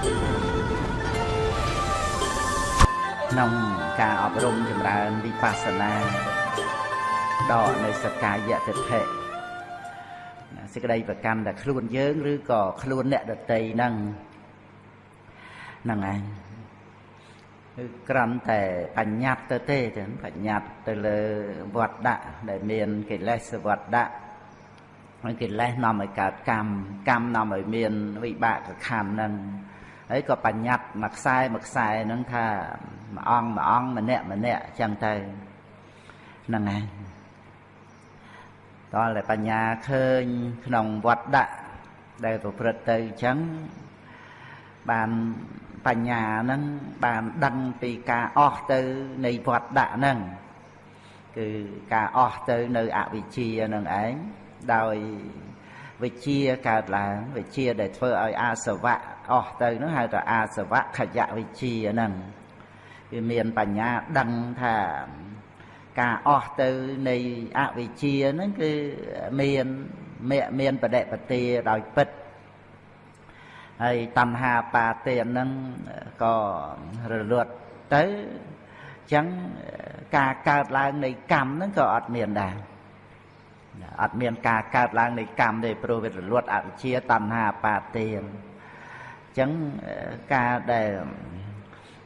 ក្នុងការអប់រំចម្រើនវិបស្សនាដកនៅសកាយតិថិសេចក្តីប្រកាន់តែខ្លួនយើងឬក៏ខ្លួនអ្នកដតីហ្នឹងហ្នឹងឯងគឺក្រំតែបញ្ញត្តិទៅទេចឹងបញ្ញត្តិទៅលើវត្តដាក់ដែលមានកិលេសវត្តដាក់ហើយកិលេសនាំឲ្យកើតកម្មកម្មនាំឲ្យមានវិបាកខណ្ឌហ្នឹង ហើយក៏បញ្ញត្តិមួយខ្សែមួយខ្សែហ្នឹងថាមួយអង្គមួយអង្គម្នាក់ម្នាក់អញ្ចឹងទៅហ្នឹងហើយតើតែបញ្ញាឃើញក្នុងវត្តដាក់ដែលប្រព្រឹត្តទៅអញ្ចឹងបានបញ្ញាហ្នឹងបានដឹងពីការអស់ទៅនៃវត្តដាក់ហ្នឹងគឺការអស់ទៅនៅអវិជ្ជាហ្នឹងឯងដោយ វិជាកើតឡើងវិជាដែលធ្វើឲ្យអាសវៈអស់ទៅហ្នឹងហៅថាអាសវៈខយៈវិជាហ្នឹងគឺមានបញ្ញាដឹងថាការអស់ទៅនៃអវិជ្ជាហ្នឹងគឺមានមានបដិបទាដោយពិតហើយតណ្ហាបាទានហ្នឹងក៏រលត់ទៅអញ្ចឹងការកើតឡើងនៃកម្មហ្នឹងក៏អត់មានដែរ អត់មានការកើតឡើងនៃកម្មទេព្រោះវារលត់អវិជ្ជាតណ្ហាបាទានអញ្ចឹងការដែល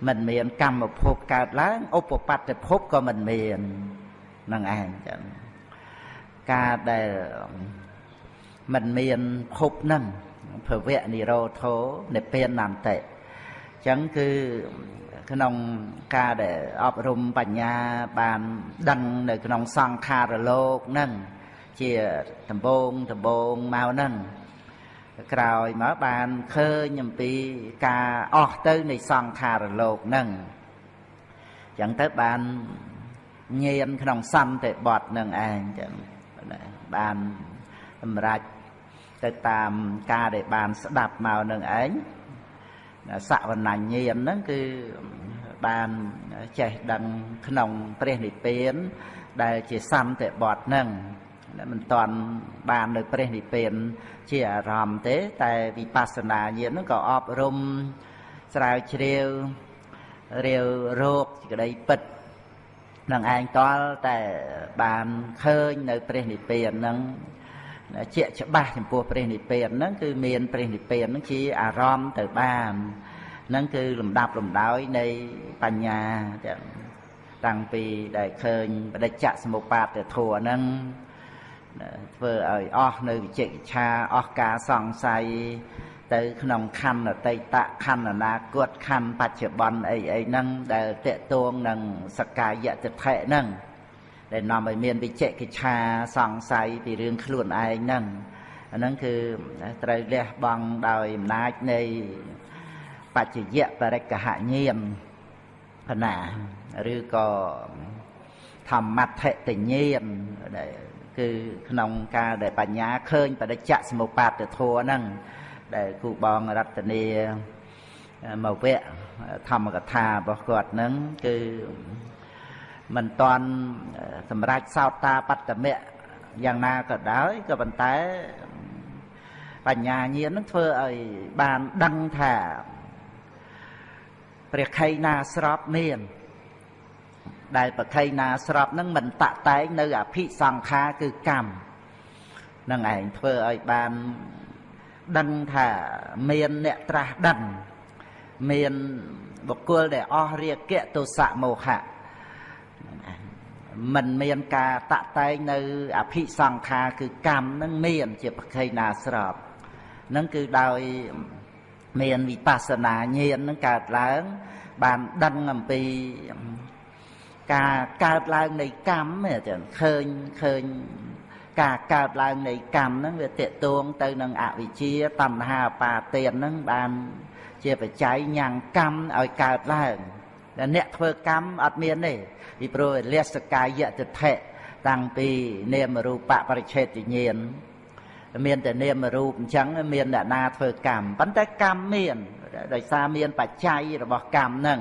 មិនមានកម្មភពកើតឡើងឧបបត្តិភពក៏មិនមាននឹងឯងចឹងការដែលមិនមានភពនឹងភវៈនិរោធោនិព្វាននន្តិចឹងគឺក្នុងការដែលអប់រំបញ្ញាបានដឹងនៅក្នុងសង្ខារលោកនឹង ជាដំបងដំបងមកនឹងក្រោយមកបានឃើញអំពីការអស់ទៅនៃសង្ខារលោកនឹងចឹងទៅបានញៀនក្នុងសន្តិបត្តិនឹងឯងចឹងបានសម្រេចទៅតាមការដែលបានស្ដាប់មកនឹងឯងសវណ្ណញាណហ្នឹងគឺបានចេះដឹងក្នុងព្រះនិព្វានដែលជាសន្តិបត្តិហ្នឹង មិនតាន់បាននៅព្រះនិព្វានជាអារម្មណ៍ទេ តែវិបស្សនាញាណហ្នឹងក៏អប់រំស្រាវជ្រាវរាវរោគសេចក្តីពិតនឹងឯងតល់តែបានឃើញនៅព្រះនិព្វានហ្នឹងជាច្បាស់ចំពោះព្រះនិព្វានហ្នឹងគឺមានព្រះនិព្វានហ្នឹងជាអារម្មណ៍ទៅបានហ្នឹងគឺលំដាប់លំដោយនៃបញ្ញាតាំងពីដែលឃើញបដិច្ចសមុបាទធัวហ្នឹង ធ្វើឲ្យអស់នៅវិជិកិច្ឆាអស់ការសង្ស័យទៅក្នុងខណ្ឌអតីតខណ្ឌអនាគតខណ្ឌបច្ចុប្បន្នអីអីហ្នឹងដែលតេតួងនឹងសកាយតិថិហ្នឹងដែលនាំឲ្យមានវិជិកិច្ឆាសង្ស័យពីរឿងខ្លួនឯងហ្នឹងអាហ្នឹងគឺត្រូវលះបង់ដោយអំណាចនៃបច្ចយៈបរិកហញាណកណាឬក៏ធម្មត្ថតញ្ញាណដែល គឺក្នុងការដែលបញ្ញាឃើញបដិច្ចសមុបាទធัวហ្នឹងដែលគូបងរតនីមកវៈធម្មកថារបស់គាត់ហ្នឹងគឺមិនតន់សម្រាប់សោតាបត្តមៈយ៉ាងណាក៏ដោយក៏ប៉ុន្តែបញ្ញាញាណនឹងធ្វើឲ្យបានដឹងថាព្រះខៃណាស្របមាន ដែលប្រខៃណាស្របនឹងមិនតតែងនៅអភិសង្ខារគឺកម្មនឹងឯងធ្វើឲ្យបានដឹងថាមានអ្នកត្រាស់ដឹងមានបុគ្គលដែលអស់រាគៈទោសៈមោហៈមិនមានការតតែងនៅអភិសង្ខារគឺកម្មនឹងមានជាប្រខៃណាស្របនឹងគឺដោយមានវិបស្សនាញាណនឹងកើតឡើង បានដឹងអំពី ការកើតឡើងនៃកម្មចឹងឃើញឃើញការកើតឡើងនៃកម្មហ្នឹងវាតេតួងទៅនឹងអវិជ្ជាតណ្ហាបាទានហ្នឹងបានជាបច្ច័យញ៉ាំងកម្មឲ្យកើតឡើងតែអ្នកធ្វើកម្មអត់មានទេពីព្រោះលសកាយតិថិតាំងពីនាមរូបបរិឆេទញ្ញាណមានតែនាមរូបអញ្ចឹងមានអ្នកណាធ្វើកម្មប៉ុន្តែកម្មមានដោយសារមានបច្ច័យរបស់កម្មហ្នឹង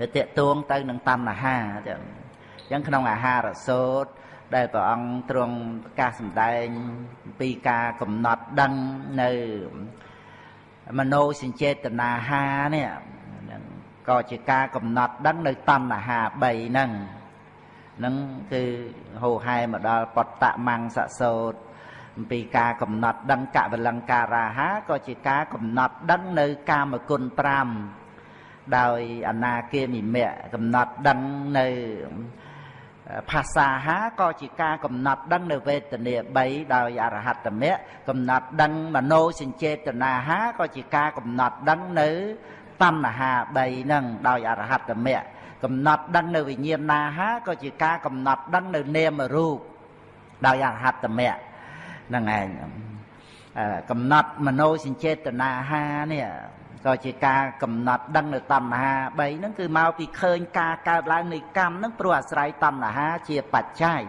វាតេតួងទៅនឹងតណ្ហាចឹងអញ្ចឹងក្នុងអាហារសោតដែលព្រះអង្គទ្រង់ប្រកាសសម្ដែងពីការកំណត់ដឹងនៅមโนសញ្ចេតនាហានេះហ្នឹងក៏ជាការកំណត់ដឹងនៅតណ្ហា3ហ្នឹងហ្នឹងគឺហោហែមកដល់បតតមង្សសោតអំពីការកំណត់ដឹងកវលង្ការាហាក៏ជាការកំណត់ដឹងនៅកាមគុណ5 ដោយអនាគាមិមៈកំណត់ដឹងនៅភាសាហាក៏ជាការកំណត់ដឹងនៅវេទនា3ដោយអរហត្តមៈកំណត់ដឹងមโนសញ្ចេតនាហាក៏ជាការកំណត់ដឹងនៅតណ្ហា3ហ្នឹងដោយអរហត្តមៈកំណត់ដឹងនៅវិញ្ញាណណាហាក៏ជាការកំណត់ដឹងនៅនាមរូបដោយអរហត្តមៈហ្នឹងឯងកំណត់មโนសញ្ចេតនាហានេះ ក៏ជាការកំណត់ដឹងនៅតណ្ហា3ហ្នឹងគឺមកពីឃើញការកើតឡើងនៃកម្មហ្នឹងព្រោះអាស្រ័យតណ្ហាជាបច្ច័យ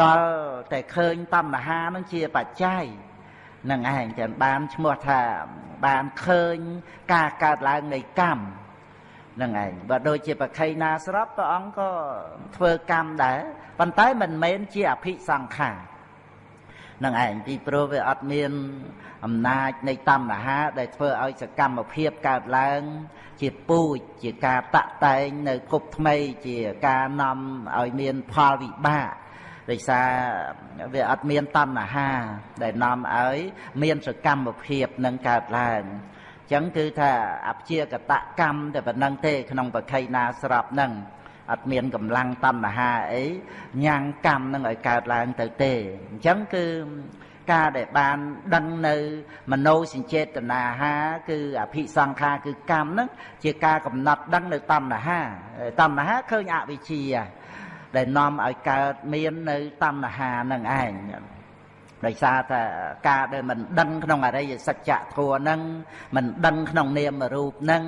តលតែឃើញតណ្ហាហ្នឹងជាបច្ច័យនឹងឯងចឹងបានឈ្មោះថាបានឃើញការកើតឡើងនៃកម្មនឹងឯងបើដូចជាប្រខៃណាស្របព្រះអង្គក៏ធ្វើកម្មដែរប៉ុន្តែមិនមែនជាអភិសង្ខារ នឹងឯងពីព្រោះវាអត់មានអំណាចនៃតណ្ហា ដែលធ្វើឲ្យសកម្មភាពកើតឡើង ជាពូជជាការតាក់តែងនៅភពថ្មីជាការនាំឲ្យមានផលវិបាកដោយសារវាអត់មានតណ្ហា ដែលនាំឲ្យមានសកម្មភាពនឹងកើតឡើងអញ្ចឹងគឺថាអព្យាកតកម្មតែប៉ុណ្្នឹងទេក្នុងបខៃណាស្របហ្នឹង អត់មានកម្លាំងតណ្ហាអីញ៉ាំងកម្មនឹងឲ្យកើតឡើងទៅទេអញ្ចឹងគឺការដែលបានដឹងនៅមโนសញ្ចេតនាហាគឺអភិសង្ខារគឺកម្មហ្នឹងជាការកំណត់ដឹងនៅតណ្ហាតណ្ហាឃើញអវិជ្ជាដែលនាំឲ្យកើតមាននៅតណ្ហានឹងឯងដោយសារតែការដែលមិនដឹងក្នុងអរិយសច្ចធម៌ហ្នឹងមិនដឹងក្នុងនាមរូបហ្នឹង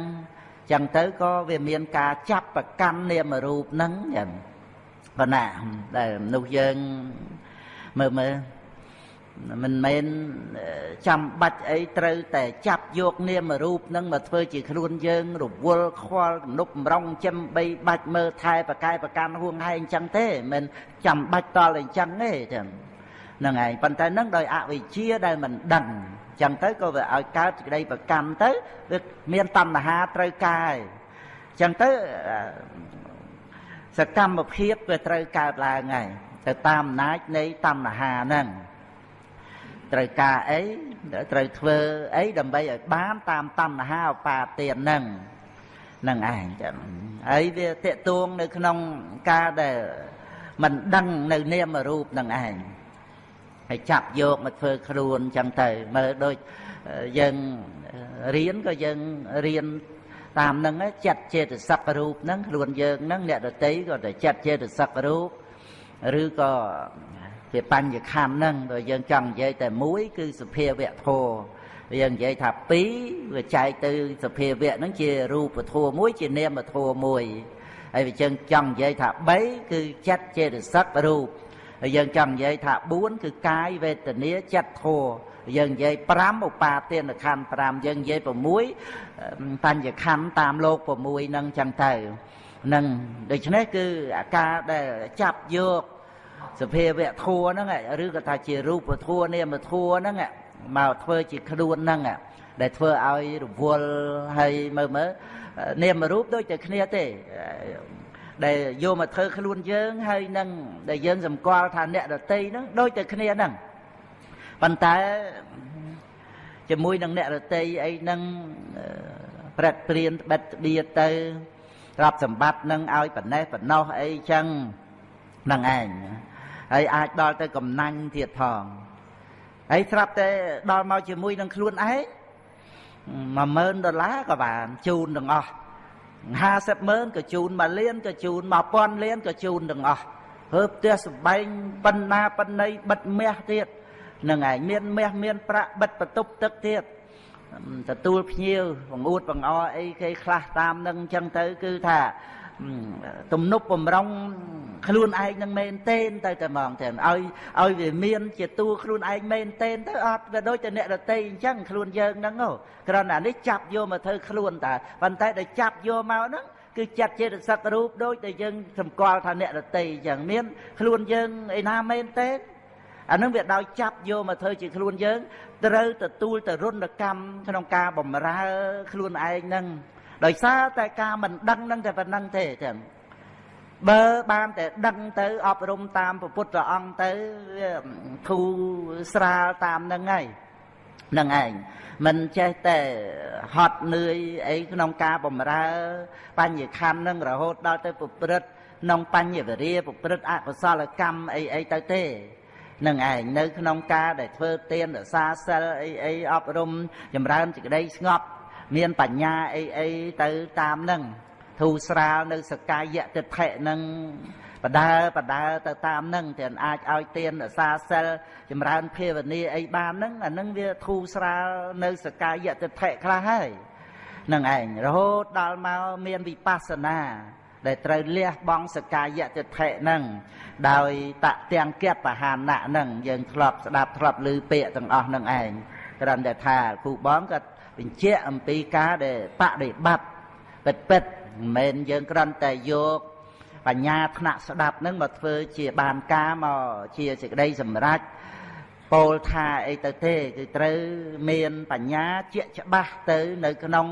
ចឹងទៅក៏វាមានការចាប់ប្រកាន់នាមរូបហ្នឹងចឹងប៉ុន្តែដែលមនុស្សយើងមើលមើលមិនមែនចាំបាច់អីត្រូវតែចាប់យកនាមរូបនឹងមកធ្វើជាខ្លួនយើងរវល់ខ្វល់ទំនុកបំរុងចំបីបាច់មើលថែប្រកែប្រកាន់ហួងហែងអញ្ចឹងទេមិនចាំបាច់តល់អញ្ចឹងទេចឹងហ្នឹងឯងប៉ុន្តែនឹងដោយអវិជ្ជាដែលមិនដឹងអញ្ចឹងទៅក៏វាឲ្យកើតសេចក្តីប្រកម្មទៅវាមានតណ្ហាត្រូវការអញ្ចឹងទៅសកម្មភាពវាត្រូវកើតឡើងហើយទៅតាមអំណាចនៃតណ្ហាហ្នឹងត្រូវការអីត្រូវធ្វើអីដើម្បីឲ្យបានតាមតណ្ហាឧបាទានហ្នឹងនឹងឯងចឹងហើយវាតេតួងនៅក្នុងការដែលមិនដឹងនៅនាមរូបនឹងឯង ហើយចាប់យកមកធ្វើខ្លួនចឹងទៅមើលដូចយើងរៀនក៏យើងរៀនតាមនឹងចិត្តចេតសិករូបហ្នឹងខ្លួនយើងហ្នឹងអ្នកដតីក៏តែចិត្តចេតសិករូបឬក៏ជាបញ្ញខណ្ឌហ្នឹងបើយើងចង់និយាយតែមួយ គឺសភាវៈធម៌យើងនិយាយថា2វាចែកទៅសភាវៈហ្នឹងជារូបធម៌មួយ ជានាមធម៌មួយហើយវាយើងចង់និយាយថា3គឺចិត្តចេតសិករូប ហើយយើងចង់និយាយថា4គឺកាយវេទនាចិត្តធម៌យើងនិយាយ5ឧបាទានខណ្ឌ5យើងនិយាយ6បញ្ញខណ្ឌតាមលោក6ហ្នឹងចឹងទៅនឹងដូច្នេះគឺអាការដែលចាប់យកសភាវៈធัวហ្នឹងឬក៏ថាជារូបធัวនាមធัวហ្នឹងមកធ្វើជាខ្លួនហ្នឹងដែលធ្វើឲ្យរវល់ហើយមើលមើលនាមរូបដូចតែគ្នាទេ ដែលយកមកធ្វើខ្លួនយើងហើយនឹងដែលយើងសម្គាល់ថាអ្នកដតីហ្នឹងដូចតែគ្នាហ្នឹងប៉ុន្តែជាមួយនឹងអ្នកដតីអីហ្នឹងប្រតិព្រានបិទបៀទៅទ្រព្យសម្បត្តិនឹងឲ្យប៉ណេះប៉ណោះអីចឹងហ្នឹងឯងហើយអាចដល់ទៅកំណាញ់ទៀតផងហើយស្រាប់តែដល់មកជាមួយនឹងខ្លួនឯង10000ដុល្លារក៏បានជូនទាំងអស់ 50ម៉ឺនក៏ជូន1លានក៏ជូន1000លានក៏ជូនទាំងអស់ហើផ្ទះសំបែងប៉ុណ្ណាប៉ុណ្ណីបិទមាសទៀតនឹងឯងមានមាសមានប្រាក់បិទបន្ទប់ទឹកទៀតទទួលភ្ញៀវបង្អួតបង្អអីគេខ្លះតាមនឹងអញ្ចឹងទៅគឺថា ទំនប់បំរុងខ្លួនឯងនឹងមែនទេនទៅតែហ្មងទៅឲ្យឲ្យវាមានជាតួខ្លួនឯងមែនទេនទៅអត់វាដូចតែអ្នកដតីអញ្ចឹងខ្លួនយើងហ្នឹងគ្រាន់តែនេះចាប់យកមកធ្វើខ្លួនតាប៉ុន្តែដែលចាប់យកមកហ្នឹងគឺចាត់ចេតសិករូបដូចតែយើងសម្គាល់ថាអ្នកដតីអញ្ចឹងមានខ្លួនយើងឯណាមែនទេអានឹងវាដោយចាប់យកមកធ្វើជាខ្លួនយើងត្រូវទទួលទៅរុណកម្មក្នុងការបំរើខ្លួនឯងនឹង ដោយសារតែការមិនដឹងនឹងតែប៉ុណ្្នឹងទេចឹងបើបានតែដឹងទៅអប់រំតាមពុទ្ធអង្គទៅវាធូរស្រាលតាមនឹងហើយនឹងឯងមិនចេះតែហត់នឿយអីក្នុងការបំរើ បញ្ញខណ្ឌនឹងរហូតដល់ទៅប្រព្រឹត្តក្នុងបញ្ញវរិយប្រព្រឹត្តអកុសលកម្មអីអីទៅទេនឹងឯងនៅក្នុងការដែលធ្វើទានរសាសិលអីអីអប់រំចម្រើនសេចក្តីស្ងប់ មានបញ្ញាអីអីទៅតាមនឹងធូរស្រាលនៅសកាយតិដ្ឋិនឹងបដើបដើទៅតាមនឹងតែអាចឲ្យទានរសាសិលចម្រើនភាវនាអីបានហ្នឹងអានឹងវាធូរស្រាលនៅសកាយតិដ្ឋិខ្លះហើយនឹងឯងរហូតដល់មកមានវិបស្សនាដែលត្រូវលះបង់សកាយតិដ្ឋិនឹងដោយតទាំងគបហានៈនឹងយើងធ្លាប់ស្ដាប់ធ្លាប់ឮពាក្យទាំងអស់នឹងឯងគ្រាន់តែថាគ្រូបងក៏ បញ្ជាក់អំពីការដែលបដិបត្តិពិតពិតមិនមែនយើងគ្រាន់តែយកបញ្ញាថ្នាក់ស្ដាប់នឹងមកធ្វើជាបានការមកជាសេចក្តីសម្រេចពោលថាអីទៅទេគឺត្រូវមានបញ្ញាជាក់ច្បាស់ទៅនៅក្នុង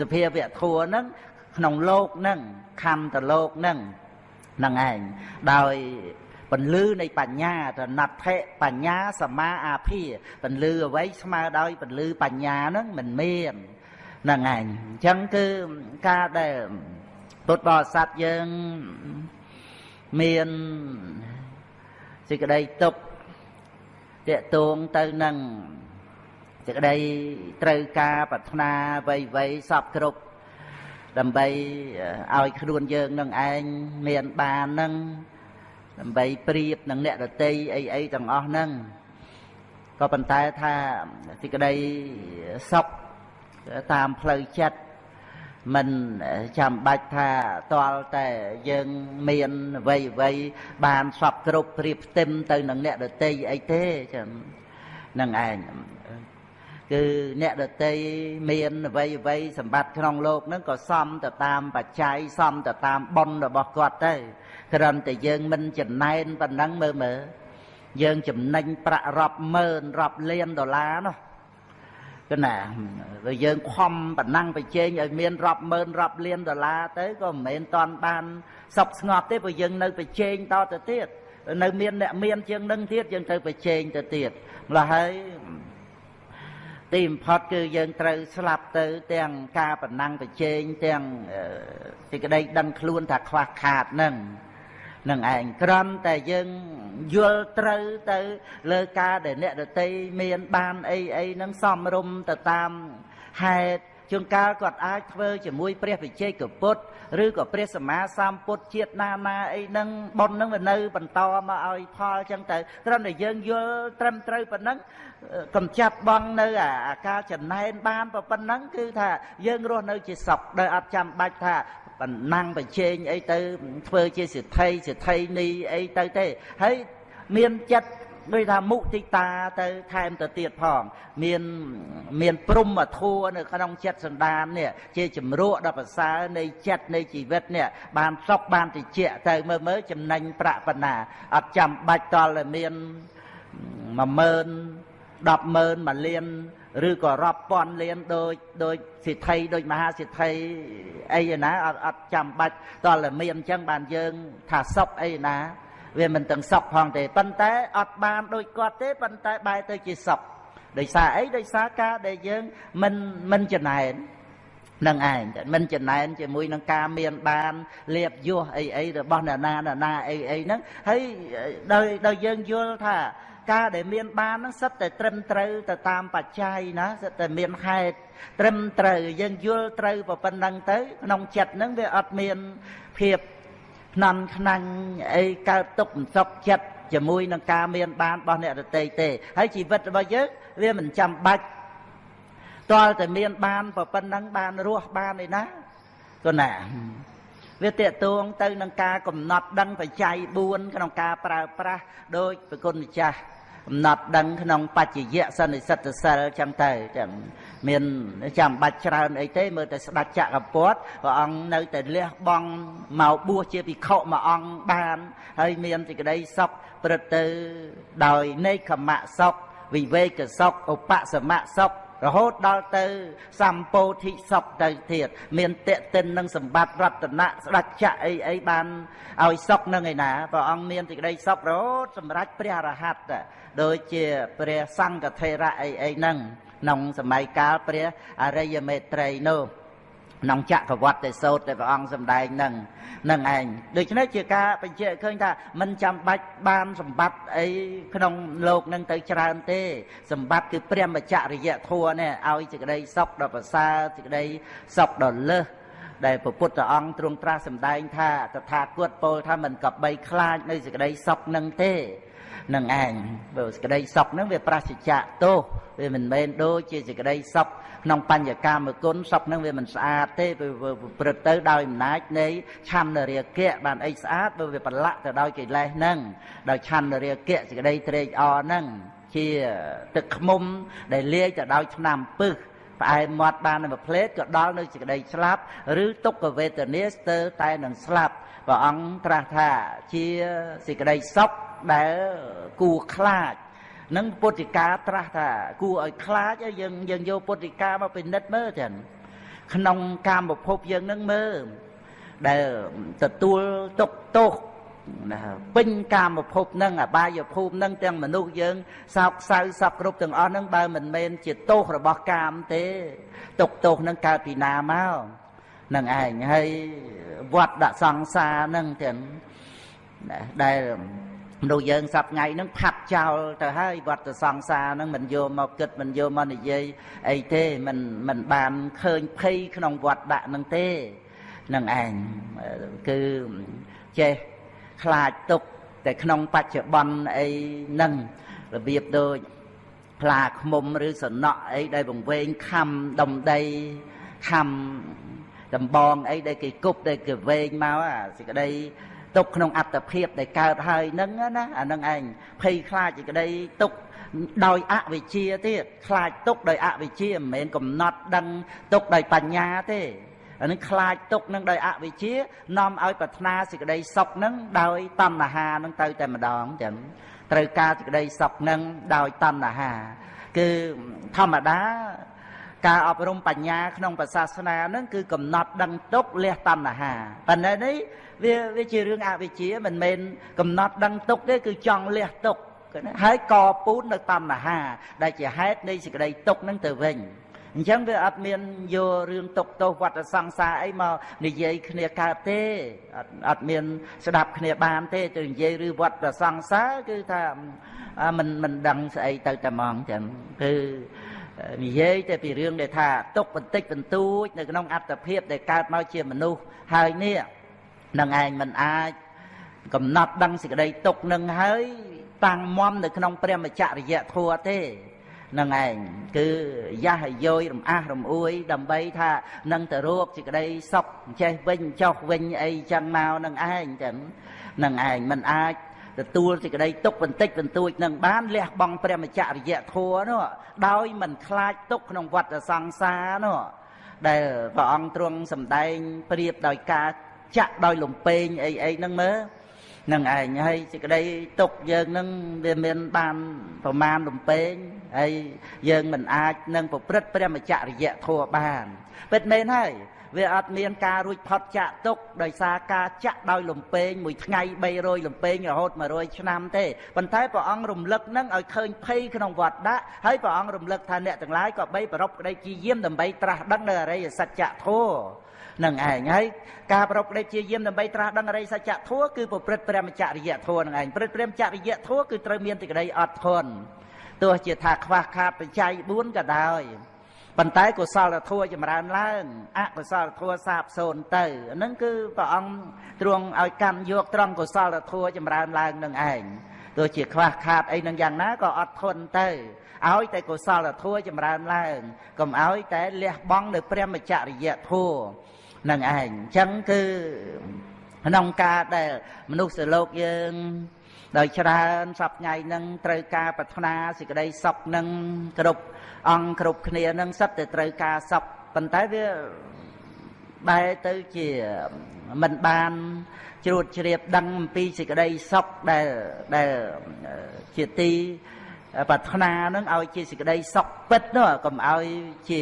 សភាវៈធัวហ្នឹងក្នុងលោកហ្នឹងខណ្ឌតលោកហ្នឹងហ្នឹងឯងដោយ ពន្លឺនៃបញ្ញាតណដ្ឋិបញ្ញាសមាអាភិពន្លឺអ្វីស្មើដោយពន្លឺបញ្ញាហ្នឹងមិនមានហ្នឹងឯងអញ្ចឹងគឺការដែលពុទ្ធបរិស័ទយើងមានសេចក្តីទុកតេតួងទៅនឹងសេចក្តីត្រូវការប្រាថ្នាវ័យវ័យសពគ្រប់ដើម្បីឲ្យខ្លួនយើងនឹងឯងមានបាននឹង ដើម្បីប្រៀបនឹងអ្នករតីអីអីទាំងអស់ហ្នឹងក៏ប៉ុន្តែថាសេចក្តីសុខតាមផ្លូវចិត្តមិនចាំបាច់ថាតលតែយើងមានអ្វីអ្វីបានសពគ្រប់ព្រៀបផ្ទឹមទៅនឹងអ្នកដតីអីទេចាំនឹងឯងគឺអ្នកដតីមានអ្វីអ្វីសម្បត្តិក្នុងโลกហ្នឹងក៏សមទៅតាមបច្ច័យសមទៅតាមបុណ្យរបស់គាត់ទៅ គ្រាន់តែយើងមិនចំណែនប៉ុណ្ណឹងមើលមើលយើងចំណេញប្រាក់រាប់ម៉ឺនរាប់លានដុល្លារនោះគឺណាបើយើងខំប៉ុណ្ណឹងប្រជែងឲ្យមានរាប់ម៉ឺនរាប់លានដុល្លារទៅក៏មិនមែនតន់បានសុខស្ងប់ទេព្រោះយើងនៅប្រជែងតទៅទៀតនៅមានអ្នកមានជាងនឹងទៀតយើងទៅប្រជែងទៅទៀតម្ល៉េះហើយទីបំផុតគឺយើងត្រូវស្លាប់ទៅ ទាំងការប្រណាំងប្រជែងទាំងសេចក្តីដឹងខ្លួនថាខ្វះខាតនឹង នឹងឯងក្រំតែយើងយល់ត្រូវទៅលើការដែលអ្នកដតីមានបានអីអីហ្នឹងសំរុំទៅតាមហេតុជួនកាលគាត់អាចធ្វើជាមួយព្រះវិជ័យកពុទ្ធឬក៏ព្រះសម្មាសម្ពុទ្ធជាតិណាណាអីហ្នឹងប៉ុនហ្នឹងវានៅបន្តមកឲ្យផលចឹងទៅត្រឹមតែយើងយល់ត្រឹមត្រូវប៉ុណ្ណឹងកំចាត់បងនៅអាការចំណែនបានប៉ុណ្ណឹងគឺថាយើងរស់នៅជាសុខដោយអត់ចាំបាច់ថា បណ្ណាំងប្រជែងអីទៅធ្វើជាសិទ្ធិសិទ្ធិនីអីទៅទេហើយមានចិត្តដូចថាមុទិតាទៅថែមទៅទៀតផង មានមានព្រំធัวនៅក្នុងចិត្តសន្តាននេះជាជំរក់ដល់ប្រសើរនៃចិត្តនៃជីវិតនេះបានសុខបានតិចទៅមើលមើលចំណេញប្រាក់បណ្ណាអត់ចាំបាច់តល់តែមាន10000 100000 1លាន ឬក៏រាប់ពាន់លានដូចដូចសិទ្ធិដូចមហាសិទ្ធិអីណាអត់អត់ចាំបាច់តើមានអញ្ចឹងបានយើង ថាសុខអីណា វាមិនទាំងសុខផងទេប៉ុន្តែអត់បានដូចគាត់ទេប៉ុន្តែបែរទៅជាសុខដោយសារអីដោយសារការដែលយើងមិនមិនចំណែននឹងឯងមិនចំណែនជាមួយនឹងការមានបានលៀបយោះអីអីរបស់អ្នកណាអ្នកណាអីអីហ្នឹងហើយដោយដោយយើងយល់ថា ការដែលមានបានហ្នឹងសិតតែត្រឹមត្រូវទៅតាមបច្ច័យណាសិតតែមានហេតុត្រឹមត្រូវយើងយល់ត្រូវប៉ុណ្ណឹងទៅក្នុងចិត្តហ្នឹងវាអត់មានភាពថ្នន់ខ្នាញ់អីកើតទុកមិនសុខចិត្តជាមួយនឹងការមានបានរបស់អ្នករតីទេហើយជីវិតរបស់យើងវាមិនចាំបាច់តលតែមានបានប៉ុណ្ណឹងបានរស់បានឯណាក៏ណា វាតេតួងទៅនឹងការកំណត់ដឹងបច្ច័យ4ក្នុងការប្រើប្រាស់ដោយប្រគុណម្ចាស់កំណត់ដឹងក្នុងបច្ចយៈសន្និសិទ្ធសិលចឹងទៅចឹងមានចាំបាច់ច្រើនអីទេមើលតែស្ដេចចក្រពតព្រះអង្គនៅតែលះបង់មកបួសជាភិក្ខុមួយអង្គបាន ហើយមានសេចក្តីសុខព្រឹត្តទៅដោយនេកខមៈសុខវិវេកសុខឧបសមៈសុខ រហូតដល់ទៅសម្ពោធិសុខទៅទៀតមានតេតិននឹងសម្បត្តិរតនៈស្ដេចចក្រអីអីបានឲ្យសុខនឹងឯណាព្រះអង្គមានសេចក្តីសុខរហូតសម្រាប់ព្រះអរហន្តដូចជាព្រះសង្ឃថេរៈអីអីហ្នឹងក្នុងសម័យកាលព្រះអរិយមេត្រីនោះ ក្នុងចក្រវត្តិសោតដែលព្រះអង្គសម្ដែងនឹងនឹងឯងដូច្នេះជាការបញ្ជាក់ឃើញថាមិនចាំបាច់បានសម្បត្តិអីក្នុងលោកនឹងទៅច្រើនទេ សម្បត្តិគឺព្រះមច្ចរិយធัวនេះឲ្យសេចក្តីសុខដល់ប្រសើរសេចក្តីសុខដល់លើសដែលព្រះពុទ្ធអង្គទ្រង់ត្រាស់សម្ដែងថាតថាគតពោលថាមិនកបីខ្លាចនៅសេចក្តីសុខនឹងទេ នឹងឯងបើសេចក្តីសុខនឹងវាប្រសិជ្ជៈទោសវាមិនមែនដូចជាសេចក្តីសុខក្នុងបញ្ញកាមគុណសុខនឹងវាមិនស្អាតទេវាព្រឹត្តទៅដោយអំណាចនៃឆន្ទរាគៈបានអីស្អាតបើវាប្រឡាក់ទៅដោយកិលេសហ្នឹងដោយឆន្ទរាគៈសេចក្តីត្រេកអរហ្នឹងជាទឹកខ្មុំដែលលាយទៅដោយឆ្នាំពឹសផ្អែមមាត់បានមួយផ្លេតក៏ដល់នៅសេចក្តីស្លាប់ឬទុក្ខវេទនាស្ទើរតែនឹងស្លាប់ព្រះអង្គត្រាស់ថាជាសេចក្តីសុខ ដែលគួរខ្លាចនឹងពុទ្ធិកាត្រាស់ថាគួរឲ្យខ្លាចយើងយើងយកពុទ្ធិកាមកពិនិត្យមើលចឹងក្នុងកាមភពយើងនឹងមើលដែលទទួលទុកទោសណាពេញកាមភពនឹងអបាយភូមិនឹងទាំងមនុស្សយើងសោកសៅសពគ្រប់ទាំងអស់នឹងបើមិនមែនជាទោសរបស់កាមទេទុកទោសនឹងកើតពីណាមកនឹងឯងហើយវត្តដាក់សង្សារនឹងទាំងដែល មនុស្សយើងសប្ថ្ងៃហ្នឹងផាត់ចោលទៅហើយវត្តសង្សារហ្នឹងមិនយកមកគិតមិនយកមកនិយាយអីទេមិនមិនបានឃើញភ័យក្នុងវត្តដាក់ហ្នឹងទេនឹងឯងគឺចេះខ្លាចទុកតែក្នុងបច្ចុប្បន្នអីហ្នឹងរបៀបដូចផ្លាខ្មុំឬសំណក់អីដែលបង្វែងខំដំដីខំដំបងអីដែលគេគប់ដែលគេវែងមកអាសេចក្តី ទុកក្នុងអត្តភាពដែលកើតហើយនឹងណាអានឹងឯងភ័យខ្លាចសេចក្តីទុកដោយអវិជ្ជាទៀតខ្លាចទុកដោយអវិជ្ជាមិនមែនកំណត់ដឹងទុកដោយបញ្ញាទេអានឹងខ្លាចទុកនឹងដោយអវិជ្ជានាំឲ្យប្រាថ្នាសេចក្តីសុខនឹងដោយតណ្ហានឹងទៅតែម្ដងចឹងត្រូវការសេចក្តីសុខនឹងដោយតណ្ហា គឺធម្មតាការអប់រំបញ្ញាក្នុងពុទ្ធសាសនានឹងគឺកំណត់ដឹងទុកលះតណ្ហាប៉ុន្តែនេះ វាវាជារឿងអវិជ្ជាមិនមែនកំណត់ដឹងទុកទេគឺចង់លះទុកហើយកពូននៅតណ្ហា ដែលជាហេតុនៃសេចក្តីទុកនឹងទៅវិញអញ្ចឹងវាអត់មានយករឿងទុកទោសវត្តសង្សារអីមកនិយាយគ្នាកើតទេអត់អត់មានស្ដាប់គ្នាបានទេទៅនិយាយឬវត្តសង្សារគឺថាមិនមិនដឹងស្អីទៅតែហ្មងចឹងគឺនិយាយតែពីរឿងដែលថាទុកបន្តិចបន្តួចនៅក្នុងអត្តភាពដែលកើតមកជាមនុស្សហើយនេះ នឹងឯងមិនអាចកំណត់ដឹងសេចក្តីទុកនឹងហើយតាំងមមនៅក្នុងព្រះមច្ចរិយធัวទេនឹងឯងគឺយ៉ាស់យោយរំអាស់រំអួយ ដើម្បីថានឹងទៅរកសេចក្តីសុខចេះវិញចុះវិញអីចឹងមកនឹងឯងចឹងនឹងឯងមិនអាចទទួលសេចក្តីទុកបន្តិចបន្តួចនឹងបានលះបង់ព្រះមច្ចរិយធัวនោះដោយមិនខ្លាចទុកក្នុងវត្តសង្សារនោះដែលព្រះអង្គទ្រង់សម្ដែងប្រៀបដោយការ ចាក់ដោយលំពេងអីអីហ្នឹងមើលនឹងឯងហើយសេចក្តីទុកយើងនឹងវាមានបានប្រមាណលំពេងហើយយើងមិនអាចនឹងប្រព្រឹត្តព្រះមច្ចរិយធัวបានពិតមែនហើយវាអត់មានការរួចផុតចាក់ទុកដោយសារការចាក់ដោយលំពេងមួយថ្ងៃ300លំពេងរហូត100ឆ្នាំទេប៉ុន្តែព្រះអង្គរំលឹកនឹងឲ្យឃើញភ័យក្នុងវត្តដាក់ហើយព្រះអង្គរំលឹកថាអ្នកទាំងឡាយក៏បីប្រពក្តីជាយាមដើម្បីត្រាស់ដឹងនៅអរិយសច្ចធម៌ នឹងឯងហើយការប្រពក្តីជាយាមដើម្បីត្រាស់ដឹងអរិយសច្ចធម៌គឺប្រព្រឹត្តព្រះមច្ចរិយធម៌នឹងឯងប្រព្រឹត្តព្រះមច្ចរិយធម៌គឺត្រូវមានទីក្តីអត់ធន់ទោះជាថាខ្វះខាតបច្ច័យ4ក៏ដោយប៉ុន្តែកុសលធម៌ចម្រើនឡើងអកុសលធម៌សាបសូន្យទៅហ្នឹងគឺព្រះអង្គទ្រង់ឲ្យកាន់យកត្រង់កុសលធម៌ចម្រើនឡើងនឹងឯងទោះជាខ្វះខាតអីនឹងយ៉ាងណាក៏អត់ធន់ទៅឲ្យតែកុសលធម៌ចម្រើនឡើងកុំឲ្យតែលះបង់នៅព្រះមច្ចរិយធម៌ នឹងឯងអញ្ចឹងគឺក្នុងការដែលមនុស្សលោកយើងដោយច្រើនសពថ្ងៃនឹងត្រូវការប្រាថ្នាសេចក្តីសុខនឹងគ្រប់អង្គគ្រប់គ្នានឹងសិតតែត្រូវការសុខប៉ុន្តែវាបែរទៅជាមិនបានជ្រួតជ្រាបដឹងអំពីសេចក្តីសុខដែលដែលជាទី ប្រាថ្នានឹងឲ្យជាសេចក្តីសុខពិតនោះកុំឲ្យជា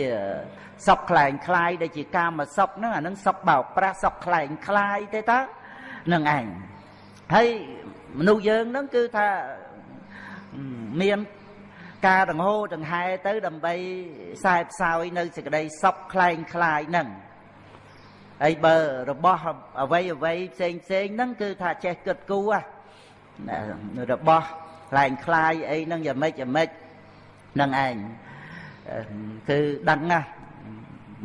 សុខខ្លែងខ្លាយដែលជាកាមសុខហ្នឹងអានឹងសុខបោកប្រាស់សុខខ្លែងខ្លាយទេតើនឹងឯងហើយមនុស្សយើងហ្នឹងគឺថាមានការដង្ហូរដង្ហែទៅដើម្បីខ្សែផ្សោយនៅសេចក្តីសុខខ្លែងខ្លាយហ្នឹងហើយបើរបស់អ្វីអ្វីផ្សេងផ្សេងហ្នឹងគឺថាចេះគិតគូររបស់ ខ្លែងខ្លាយអីហ្នឹងយ៉ាងម៉េចយ៉ាងម៉េចនឹងឯងគឺដឹងណាស់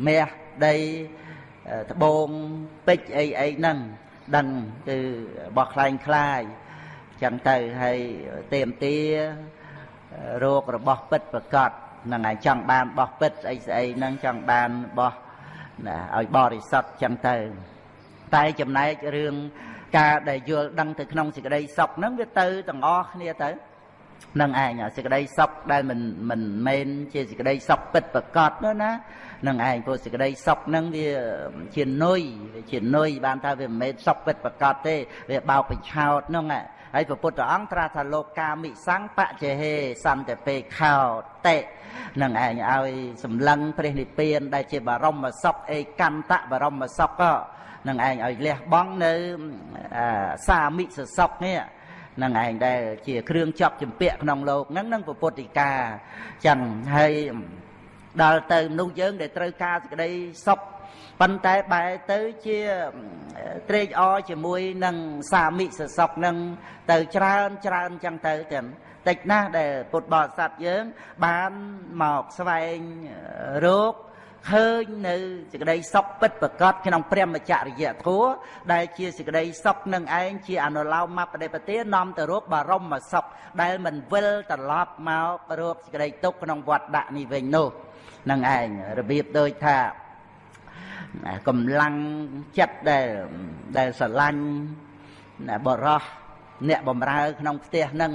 មាសដីត្បូងពេជ្រអីអីហ្នឹងដឹងគឺរបស់ខ្លែងខ្លាយចឹងទៅហើយទៀមទារោគរបស់ពិតប្រកបនឹងឯងចង់បានរបស់ពិតស្អីស្អីហ្នឹងចង់បានរបស់ឲ្យបរិសុទ្ធចឹងទៅតែចំណែករឿង ការដែលយល់ដឹងទៅក្នុងសេចក្តីសុខហ្នឹងវាទៅទាំងអស់គ្នាទៅនឹងឯងសេចក្តីសុខដែលមិនមិនមែនជាសេចក្តីសុខពិតប្រកបនោះណានឹងឯងព្រោះសេចក្តីសុខហ្នឹងវាជានុយវាជានុយបានថាវាមិនមែនសុខពិតប្រកបទេវាបោកបញ្ឆោតហ្នឹងហើយព្រះពុទ្ធអង្គត្រាស់ថាលោកកាមិសង្ឃបច្ចេហេសន្តិពេខោតេនឹងឯងឲ្យសម្លឹងព្រះនិព្វានដែលជាបរមសុខអេកន្តៈបរមសុខ នឹងឯងឲ្យលះបង់នៅសាមិសសពនេះនឹងឯងដែលជាគ្រឿងចប់ចម្ពាក់ក្នុងលោកហ្នឹងនឹងពុទ្ធិកាចឹងហើយដល់ទៅមនុស្សយើងដែលត្រូវការសេចក្តីសុខប៉ុន្តែបែរទៅជាត្រេកអរជាមួយនឹងសាមិសសពនឹងទៅច្រើនច្រើនចឹងទៅទាំងតិចណាស់ដែលពុទ្ធបរិស័ទយើងបានមកស្វែងរោគ ឃើញនៅសេចក្តីសុខពិតប្រកបក្នុងព្រះមច្ចរិយធម៌ដែលជាសេចក្តីសុខនឹងឯងជាអនុឡោមបដិបទានាំទៅរកបរមសុខដែលមិនវិលត្រឡប់មករកសេចក្តីទុក្ខក្នុងវត្តដាក់នេះវិញនោះនឹងឯងរបៀបដូចថាកម្លាំងចិត្តដែលដែលស្រឡាញ់បរោះអ្នកបំរើក្នុងផ្ទះហ្នឹង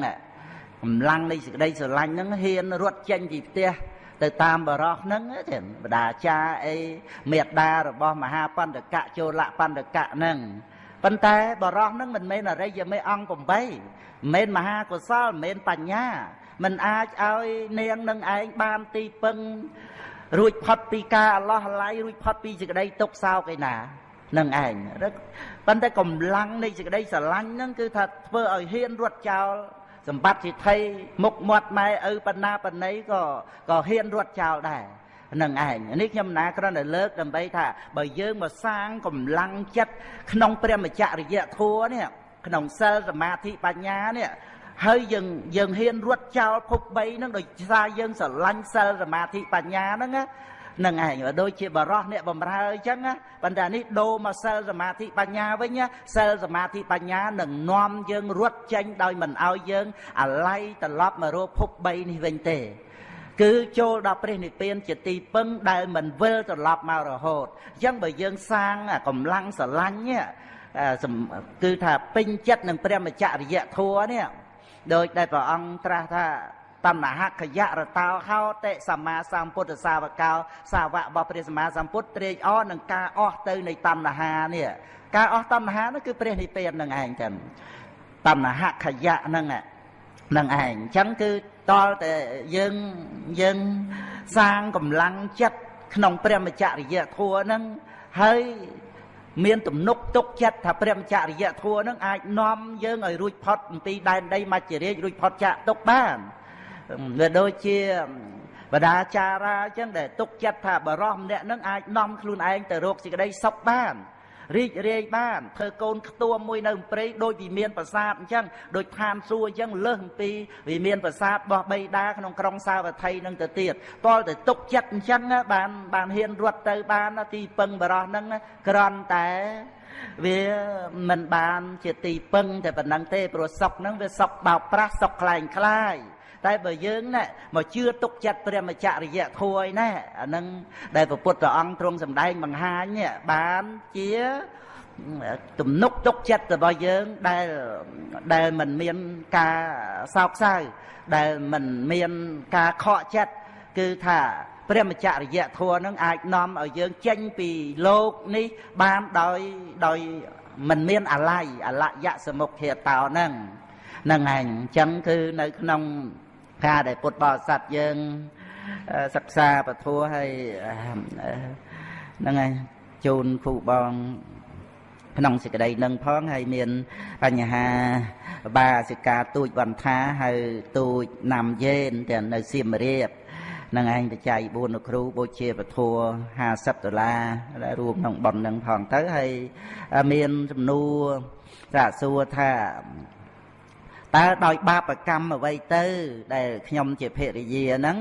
កម្លាំងនៃសេចក្តីស្រឡាញ់ហ្នឹងហ៊ានរត់ចេញពីផ្ទះ ទៅតាមបរោះហ្នឹងទេបដាចាអីមេត្តារបស់មហាបណ្ឌកៈចូលៈបណ្ឌកៈហ្នឹងប៉ុន្តែបរោះហ្នឹងមិនមែនអរិយមេអង្គ8មិនមែនមហាកុសលមិនមែនបញ្ញាមិនអាចឲ្យនាងនឹងឯងបានទីពឹងរួចផុតពីការអឡោះឡៃរួចផុតពីសេចក្តីទុក្ខសោកឯណានឹងឯងប៉ុន្តែកម្លាំងនៃសេចក្តីស្រឡាញ់ហ្នឹងគឺថាធ្វើឲ្យហ៊ានរត់ចោល សម្បត្តិសិទ្ធិមុខមាត់ម៉ែឪបណ្ណាបណ្ណីក៏ក៏ហ៊ានរត់ចោលដែរនឹងឯងនេះខ្ញុំណាគ្រាន់តែលើកដើម្បីថាបើយើងមកសាងកម្លាំងចិត្តក្នុងព្រះមច្ចរិយធម៌នេះក្នុងសិលសមាធិបញ្ញានេះហើយយើងយើងហ៊ានរត់ចោលភព3ហ្នឹងដោយសារយើងស្រឡាញ់សិលសមាធិបញ្ញាហ្នឹងណា នឹងឯងដូចជាបរោះអ្នកបំរើអញ្ចឹងណាប៉ុន្តែនេះដូរមកសិលសមាធិបញ្ញាវិញសិលសមាធិបញ្ញានឹងនាំយើងរត់ចេញដោយមិនឲ្យយើងអាល័យត្រឡប់មករកភព3នេះវិញទេគឺចូលដល់ព្រះនិព្វានជាទីពឹងដែលមិនវិលត្រឡប់មករហូតអញ្ចឹងបើយើងសាងកម្លាំងស្រឡាញ់គឺថាពេញចិត្តនឹងព្រះមច្ចរិយធัวនេះដោយដែលព្រះអង្គត្រាស់ថា តណ្ហខយរតោហោតិសម្មាសម្ពុទ្ធសាវកោសាវករបស់ព្រះសម្មាសម្ពុទ្ធត្រេកអរនឹងការអស់ទៅនៃតណ្ហានេះការអស់តណ្ហានោះគឺព្រះនិព្វាននឹងឯងចឹងតណ្ហខយៈហ្នឹងនឹងឯងអញ្ចឹងគឺតលតែយើងយើងសាងកម្លាំងចិត្តក្នុងព្រះមច្ចរិយធម៌ហ្នឹងហើយមានទំនុកទុកចិត្តថាព្រះមច្ចរិយធម៌នឹងអាចនាំយើងឲ្យរួចផុតអំពីដែនដីមច្ចរាជរួចផុតចាកទុកបានវា ដូចជាបដាចារាអញ្ចឹងដែលទុកចិត្តថាបរោះម្នាក់នឹងអាចនាំខ្លួនឯងទៅរកសេចក្តីសុខបានរីករាយបានធ្វើកូនខ្ទួមមួយនៅព្រៃដូចវិមានប្រាសាទអញ្ចឹងដូចឋានសួគ៌អញ្ចឹងលើសអំពីវិមានប្រាសាទរបស់បៃតាក្នុងក្រុងសាវត្ថីនឹងទៅទៀតតលតែទុកចិត្តអញ្ចឹងបានបានហ៊ានរត់ទៅបានទីពឹងបរោះនឹងក្រន់តែវាមិនបានជាទីពឹងតែប៉ុណ្ណឹងទេព្រោះសក់នឹងវាសក់បោកប្រាស់សក់ខ្លែងខ្លាយ តែបើយើងណាមកជឿទុកចិត្តព្រះមច្ចរិយធัวឯណាអានឹងដែលព្រះពុទ្ធអង្គទ្រង់សម្ដែងបង្ហាញបានជាទំនុកទុកចិត្តរបស់យើងដែលដែលមិនមានការសោកសៅដែលមិនមានការខកចិត្តគឺថាព្រះមច្ចរិយធម៌នឹងអាចនាំឲ្យយើងចេញពីលោកនេះបានដោយដោយមិនមានអាល័យអលយៈសមុខធាតោហ្នឹងហ្នឹងឯងអញ្ចឹងគឺនៅក្នុង ការដែលពុទ្ធបរិស័ទយើងសិក្សាពធัวហើយហ្នឹងឯងជូនគ្រូបងក្នុងសេចក្តីនឹងផងហើយមានបញ្ហាបាសិកាទូចវន្តាហើយទូចណាំយេនទាំងនៅសៀមរាបនឹងឯងបច្ច័យ4លោកគ្រូបូជាពធัว50ដុល្លារដែលរួមក្នុងប៉ុននឹងផងទៅហើយមានសំណួរសាកសួរថា តើដោយបាបកម្មអ្វីទៅ ដែលខ្ញុំជាភរិយាហ្នឹង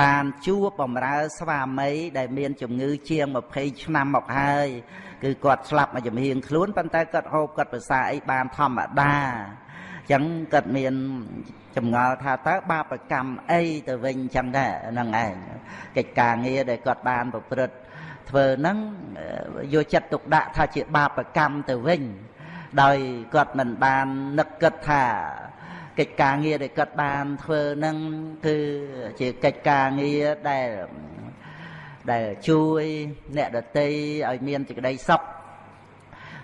បានជួបបំរើស្វាមី ដែលមានជំងឺជាង20ឆ្នាំមកហើយគឺគាត់ស្លាប់មកជំហៀងខ្លួនប៉ុន្តែគាត់ហូបគាត់ប្រសាអីបានធម្មតាអញ្ចឹងគាត់មានចម្ងល់ថាតើបាបកម្មអីទៅវិញអញ្ចឹងដែរហ្នឹងឯងកិច្ចការងារដែលគាត់បានប្រព្រឹត្តធ្វើហ្នឹងយកចិត្តទុកដាក់ថាជាបាបកម្មទៅវិញ ដោយគាត់មិនបាននឹកគិតថាកិច្ចការងារដែលគាត់បានធ្វើហ្នឹងគឺជាកិច្ចការងារដែលដែលជួយអ្នកដតីឲ្យមានសេចក្តីសុខ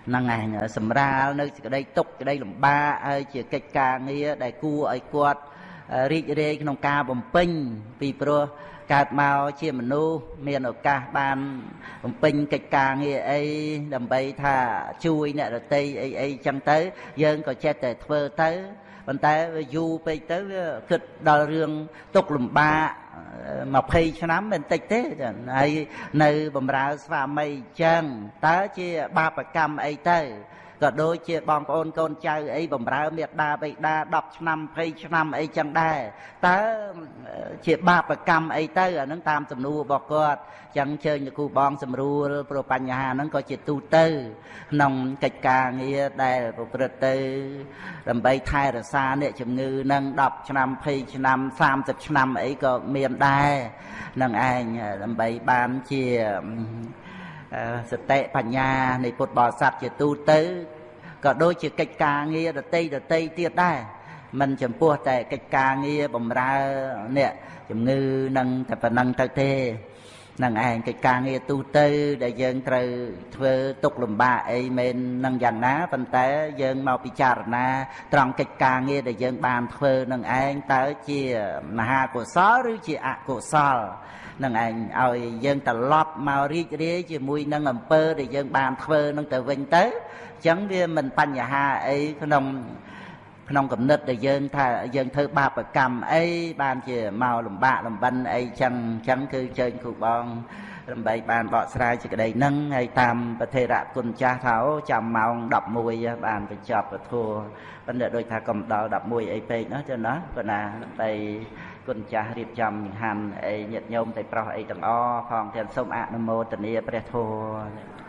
ហ្នឹងឯងសម្រាលនៅសេចក្តីទុកសេចក្តីលំបាកហើយជាកិច្ចការងារដែលគួរឲ្យគាត់រីករាយក្នុងការបំពេញពីព្រោះ កើតមកជាមនុស្សមានឱកាសបានបំពេញកិច្ចការងារអីដើម្បីថាជួយអ្នករតីអីអីចឹងទៅ យើងក៏ចេះតែធ្វើទៅប៉ុន្តែវាយូរពេកទៅវាគិតដល់រឿងទុកលំបាក20ឆ្នាំមិនតិចទេហើយនៅបំរើស្វាមីចឹងតើជាបាបកម្មអីទៅ ក៏ដូចជាបងប្អូនកូនចៅអីបំរើមេដាបិតា10ឆ្នាំ20ឆ្នាំអីចឹងដែរតើជាបាបកម្មអីទៅអានឹងតាមសំណួររបស់គាត់ចឹងជើញលោកគ្រូបងសម្រួលព្រោះបញ្ហាហ្នឹងក៏ជាទូទៅក្នុងកិច្ចការងារដែលប្រព្រឹត្តទៅ ដើម្បីថែរក្សាអ្នកជំងឺហ្នឹង10ឆ្នាំ20ឆ្នាំ30ឆ្នាំអីក៏មានដែរនឹងឯងដើម្បីបានជា សតិបញ្ញានៃពុទ្ធបរិស័ទជាទូទៅក៏ដូចជាកិច្ចការងារដតីដតីទៀតដែរមិនចំពោះតែកិច្ចការងារបំរើអ្នកជំងឺនឹងតែប៉ុណ្ណឹងទៅទេ នឹងឯងកិច្ចការងារទូទៅដែលយើងត្រូវធ្វើទុកលំបាកអីមែននឹងយ៉ាងណាប៉ុន្តែយើងមកពិចារណាត្រង់កិច្ចការងារដែលយើងបានធ្វើនឹងឯងតើជាមហាកុសលឬជាអកុសលនឹងឯងឲ្យយើងត្រឡប់មករីករាយជាមួយនឹងអំពើដែលយើងបានធ្វើនឹងទៅវិញទៅអញ្ចឹងវាមិនបញ្ហាអីក្នុង ក្នុងគំនិតដែលយើងថាយើងធ្វើបាបកម្មអីបានជាមកលំបាកលំបិនអីចឹងចឹងគឺជើញគ្រូបងដើម្បីបានបកស្រាយសេចក្តីហ្នឹងហើយតាមប្រធេរៈគុណចាស់ថាអូចាំម៉ោង11បានបញ្ចប់ពធប៉ុន្តែដូចថាកុំដល់11អីពេកណាចឹងណាប៉ុន្តែដើម្បីគុណចាស់រៀបចំចង្ហាន់អីញាតិញោមតែប្រុសអីទាំងអផងទាំងសូមអនុមោទនាព្រះធម៌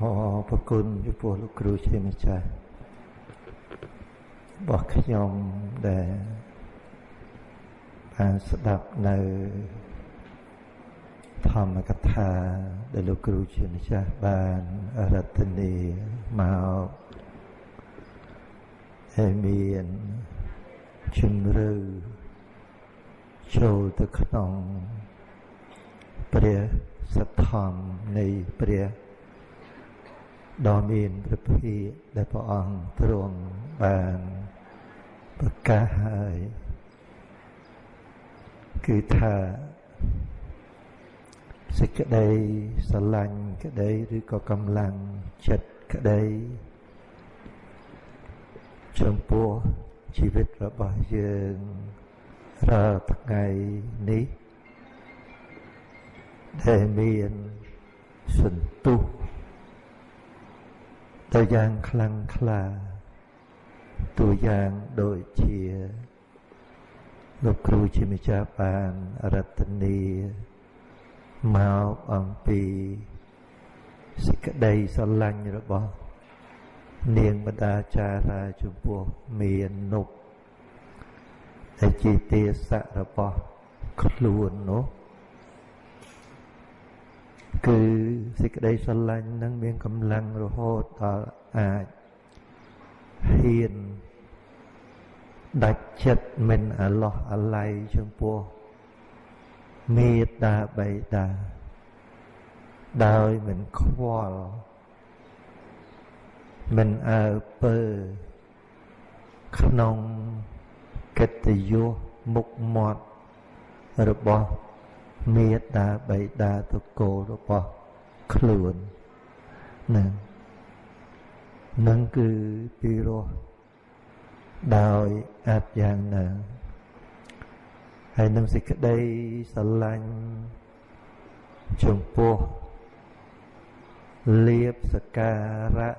អរប្រគុណចំពោះលោកគ្រូជាម្ចាស់របស់ខ្ញុំដែលបានស្ដាប់នៅធម្មកថាដែលលោកគ្រូជាម្ចាស់បានរតនីមកហើយមានជំរឿចូលទៅក្នុងព្រះសទ្ធំនៃព្រះ ដ៏មានព្រះភិក្ខដែលព្រះអង្គទ្រង់បានប្រកាសហើយគឺថាសេចក្តីស្រឡាញ់ក្តីឬក៏កម្លាំងចិត្តក្តីចំពោះជីវិតរបស់យើងរាល់ថ្ងៃនេះដែលមានសន្ទុះ ទៅយ៉ាងខ្លាំងក្លាតួយ៉ាងដូចជាលោកគ្រូជាម្ចាស់បានរតនីមកអំពីសេចក្តីស្រឡាញ់របស់នាងបដាចារាចំពោះមាននុកដែលជាទាស័ករបស់ខ្លួននោះ គឺសេចក្តីស្រឡាញ់នឹងមានកម្លាំងរហូតដល់អាចហ៊ានដាច់ចិត្តមិនអាឡោះអាល័យចំពោះមេត្តាបៃតាដោយមិនខ្វល់មិនអើពើក្នុងកិត្តិយសមុខមាត់របស់ មេត្តាបៃតាតកូលរបស់ខ្លួនណានឹងគឺពីរោះដោយអាចយ៉ាងណាហើយនឹងសេចក្តីស្រឡាញ់ចំពោះលៀបសការៈ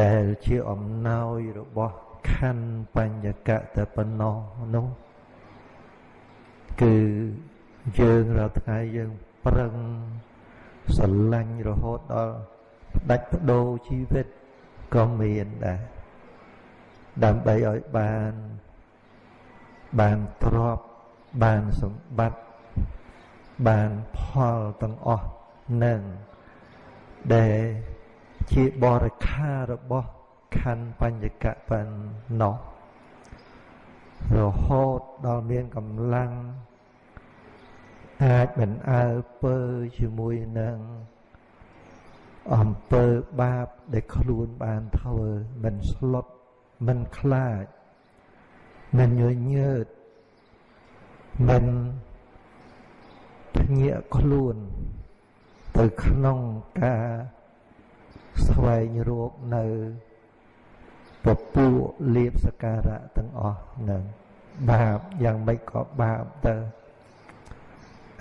ដែលជាអំណោយរបស់ខណ្ឌបញ្ញកតប៉ុណ្ណោះនោះ គឺយើងរាល់ថ្ងៃយើងប្រឹងស្រឡាញ់រហូតដល់ដាច់បដូរជីវិតក៏មានដែរដើម្បីឲ្យបានបានទ្រព្យបានសម្បត្តិបានផលទាំងអស់នឹងដែលជាបរិខារបស់ខណ្ឌបញ្ញកបណ្ណោះ រហូតដល់មានកម្លាំងអាចមិនអើពើជាមួយនឹងអំពើបាបដែលខ្លួនបានធ្វើមិនស្លុតមិនខ្លាចមិនញញើតមិនភ្ញាក់ខ្លួនទៅក្នុងការស្វែងរកនៅ ពពួកលៀបសការៈទាំងអស់នឹងបាបយ៉ាងម៉េចក៏បាបទៅ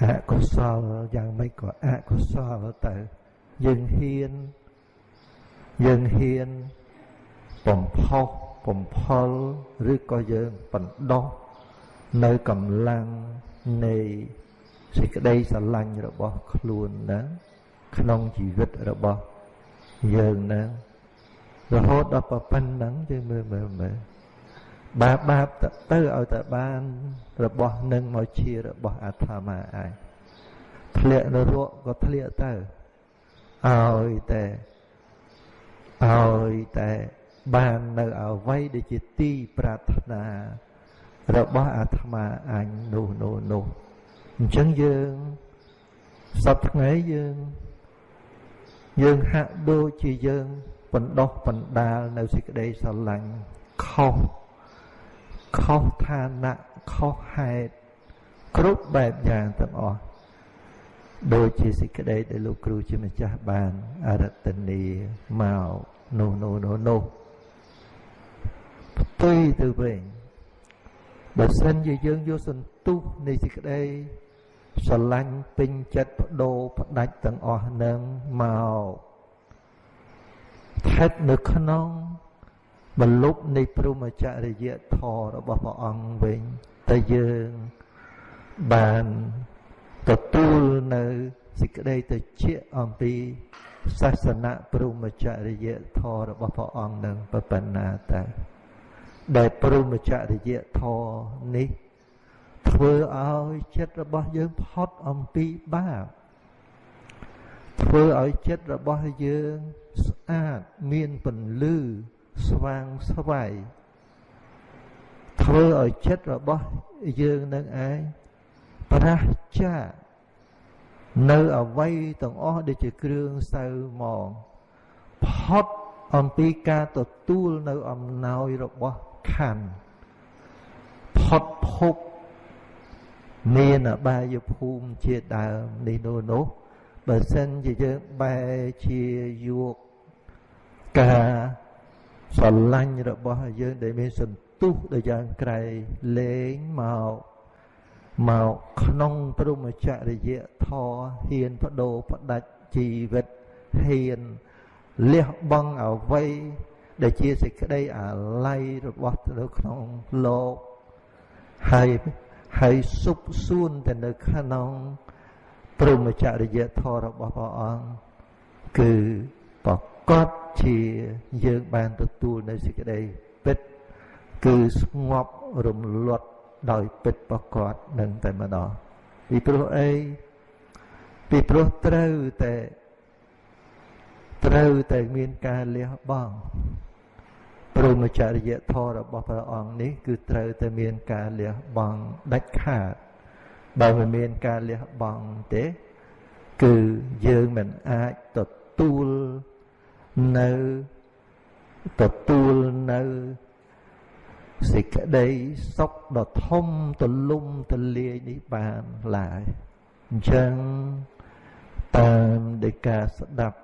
អកុសលយ៉ាងម៉េចក៏អកុសលទៅយើងហ៊ានយើងហ៊ានបំផុសបំផលឬក៏យើងបណ្ដោះនៅកម្លាំងនៃសេចក្តីស្រឡាញ់របស់ខ្លួនណាក្នុងជីវិតរបស់យើងណា រហូតដល់ប៉ុណ្្នឹងយើងមើលមើលមើលបាបបាបទៅឲ្យតែបានរបស់នឹងមកជារបស់អាត្មាឯងធ្លាក់នរកក៏ធ្លាក់ទៅឲ្យតែឲ្យតែបាននៅអវ័យដែលជាទីប្រាថ្នារបស់អាត្មាអញនោះនោះនោះអញ្ចឹងយើងសពថ្ងៃយើងយើងហាក់ដូចជាយើង បណ្ដោះបណ្ដាលនៅសេចក្តីស្រឡាញ់ខុសខុសឋានៈខុសហេតុគ្រប់បែបយ៉ាងទាំងអស់ដូចជាសេចក្តីដែលលោកគ្រូជាម្ចាស់បានអរតនីមកនោះនោះនោះនោះផ្ទុយទៅវិញបើសិនជាយើងយកសន្ទុះនៃសេចក្តីស្រឡាញ់ពេញចិត្តបដូរផ្ដាច់ទាំងអស់នឹងមក ស្ថិតនៅក្នុងបលុបនៃព្រមចរិយធម៌របស់ព្រះអង្គវិញតែយើងបានទទួលនៅសេចក្តីទៅជាអំពីសាសនាព្រមចរិយធម៌របស់ព្រះអង្គនឹងប៉ុណ្ណាតើដែលព្រមចរិយធម៌នេះធ្វើឲ្យចិត្តរបស់យើងផុតអំពីបាបធ្វើឲ្យចិត្តរបស់យើង ស្អាតមានពន្លឺស្វាងស្វ័យធ្វើឲ្យចិត្តរបស់យើងនឹងឯងប្រះចាកនៅអវ័យទាំងអស់ដែលជាគ្រឿងសៅមកផុតអំពីការទទួលនៅអំណោយរបស់ខណ្ឌផុតភពមានអបាយភូមិជាដើមនេះនោះនោះបើសិនជាយើងបែរជាយក ការស្រឡាញ់របស់យើងដែលមានសន្ទុះដូចយ៉ាងក្រៃលែងមកមកក្នុងព្រមចរិយធម៌ហ៊ានបដូរផ្ដាច់ជីវិតហ៊ានលះបង់អ្វីដែលជាសេចក្តីអាល័យរបស់នៅក្នុងលោកហើយហើយសុបសួនទៅនៅក្នុងព្រមចរិយធម៌របស់ព្រះអង្គគឺប្រ កបជាយើងបានទទួលនៅសេចក្តីពិត គឺស្ងប់រំលត់ដោយពិតប្រកបនឹងតែម្ដងពីព្រោះអីពីព្រោះត្រូវតែត្រូវតែមានការលះបង់ព្រមចរិយធម៌របស់ព្រះអង្គនេះ គឺត្រូវតែមានការលះបង់ដាច់ខាតបើមិនមានការលះបង់ទេ គឺយើងមិនអាចទទួល នៅទទួលនៅសេចក្តីសុខដ៏ធំទលំទលាយនេះបានឡើយអញ្ចឹងតាមដែលការស្ដាប់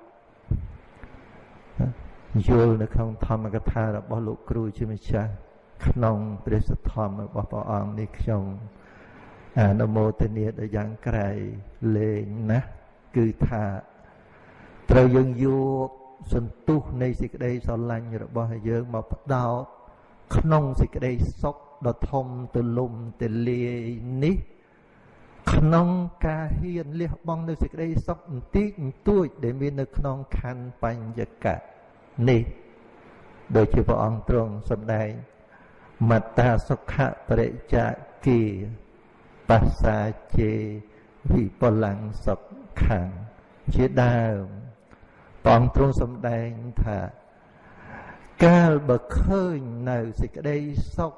យល់នៅក្នុងធម្មកថារបស់លោកគ្រូជាម្ចាស់ក្នុងព្រះសទ្ធម្មរបស់ព្រះអង្គនេះខ្ញុំអនុមោទនាដល់យ៉ាងក្រៃលែងណាស់គឺថាត្រូវយើងយក សន្ទុះនៃសេចក្តីស្រឡាញ់របស់យើងមកផ្ដោតក្នុងសេចក្តីសុខដ៏ធំទូលំទូលាយនេះ ក្នុងការហ៊ានលះបង់នៅសេចក្តីសុខបន្តិចបន្តួច ដែលមាននៅក្នុងខណ្ឌបញ្ញកៈនេះដូចជាព្រះអង្គទ្រង់សម្ដែងមត្តាសុខៈបរិច្ចាគីបស្សាជេវិពលੰសុខੰជាដើម ព្រះអង្គទ្រង់សម្ដែងថាកាលបើឃើញនៅសេចក្តីសុខ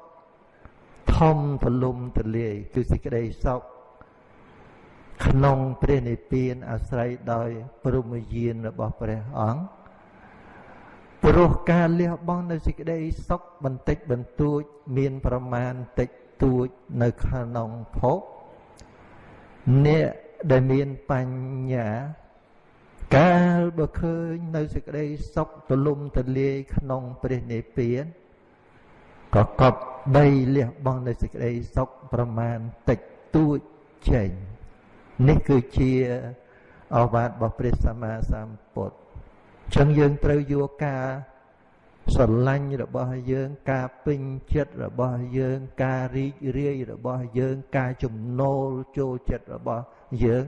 ធំទលំទលាយគឺសេចក្តីសុខក្នុងព្រះនិព្វានអាស្រ័យដោយព្រមយានរបស់ព្រះអង្គព្រោះការលះបង់នៅសេចក្តីសុខបន្តិចបន្តួចមានប្រមាណតិចតួចនៅក្នុងភពអ្នកដែលមានបញ្ញា កាលបើឃើញនៅសេចក្តីសុខទលំទលាយក្នុងព្រះនិព្វានក៏កប់បីលះបង់នៅសេចក្តីសុខប្រមាណតិចតួចចេញនេះគឺជាអវាទរបស់ព្រះសម្មាសម្ពុទ្ធចឹងយើងត្រូវយកការស្រឡាញ់របស់យើងការពេញចិត្តរបស់យើងការរីករាយរបស់យើងការចំណូលចូលចិត្តរបស់យើង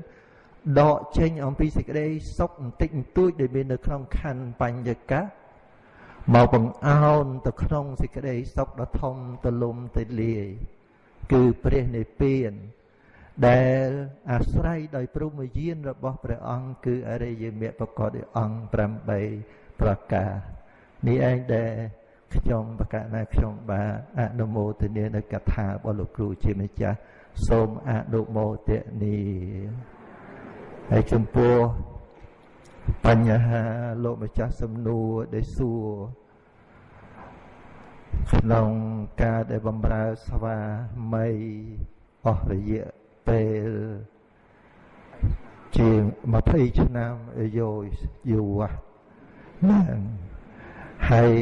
ដកចេញអំពីសេចក្តីសុខបន្តិចបន្តួចដែលមាននៅក្នុងខណ្ឌបញ្ញកៈមកបង្អោនទៅក្នុងសេចក្តីសុខដ៏ធំទលំទលាយគឺព្រះនិព្វាន ដែលអាស្រ័យដោយព្រមយានរបស់ព្រះអង្គគឺអរិយមគ្គប្រកបដោយអង្គ8ប្រការនេះឯងដែលខ្ញុំបកណាខ្ញុំបាទអនុមោទនានៅកថារបស់លោកគ្រូជាម្ចាស់សូមអនុមោទនា ហើយចំពោះបញ្ហាលោកម្ចាស់សំណួរដែលសួរក្នុងការដែលបំរើស្វាមីអស់រយៈពេលជាង20ឆ្នាំយូរយូរណាហើយ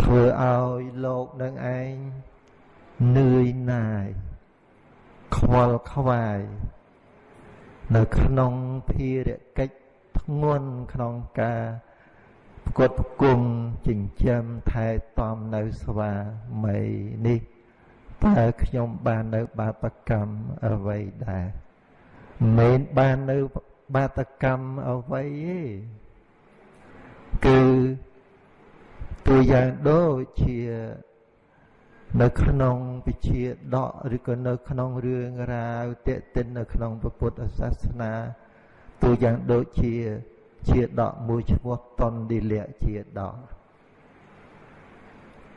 ធ្វើឲ្យលោកនឹងឯងនឿយណាយខ្វល់ខ្វាយ នៅក្នុងភារកិច្ចធ្ងន់ក្នុងការផ្គត់ផ្គង់ចិញ្ចឹមថែទាំនៅស្វាមីនេះតើខ្ញុំបាននៅបាបកម្មអ្វីដែរមិនបាននៅបាតកម្មអ្វីទេគឺตัวយ៉ាងដូចជា នៅក្នុងពិជាដកឬក៏នៅក្នុងរឿងរ៉ាវតេតិននៅក្នុងពុទ្ធសាសនាទូយ៉ាងដូចជា ជាដកមួយឈ្មោះតនឌីលៈជាដក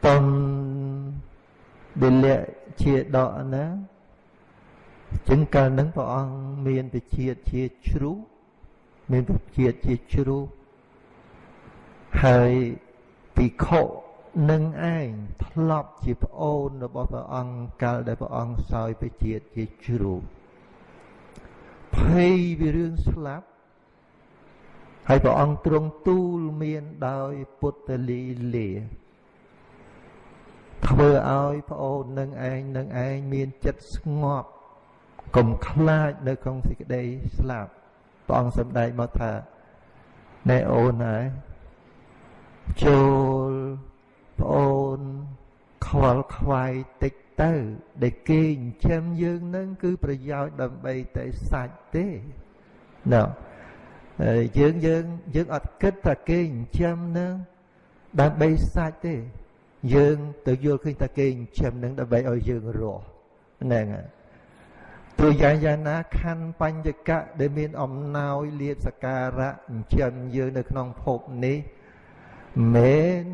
តនឌីលៈជាដកណាចឹងកាលហ្នឹងព្រះអង្គមានវិជាតិជាជ្រុះមានវិជាតិជាជ្រុះហើយភិក្ខុ នឹងឯងធ្លាប់ជាប្អូនរបស់ព្រះអង្គកាលដែលព្រះអង្គសោយពជាតិជាជ្រូកភ័យពីរឿងស្លាប់ហើយព្រះអង្គទ្រង់ទូលមានដោយពុទ្ធលីលាធ្វើឲ្យប្អូននឹងឯងនឹងឯងមានចិត្តស្ងប់កុំខ្លាចនៅក្នុងសេចក្តីស្លាប់ព្រះអង្គសម្ដែងមកថាណែអូនហើយចូល ប្អូនខ្វល់ខ្វាយតិចទៅ ដែលគេចិញ្ចឹមយើងនឹងគឺប្រយោជន៍ដើម្បីតែសាច់ទេណ៎យើងយើងយើងអត់គិតថាគេចិញ្ចឹមនឹងដើម្បីសាច់ទេ យើងទៅយល់ឃើញថាគេចិញ្ចឹមនឹងដើម្បីឲ្យយើងរស់ហ្នឹងហើយទោះយ៉ាងយ៉ាងណាខណ្ឌបញ្ញកៈដែលមានអំណោយលៀបសការៈចិញ្ចឹមយើងនៅក្នុងភពនេះមិន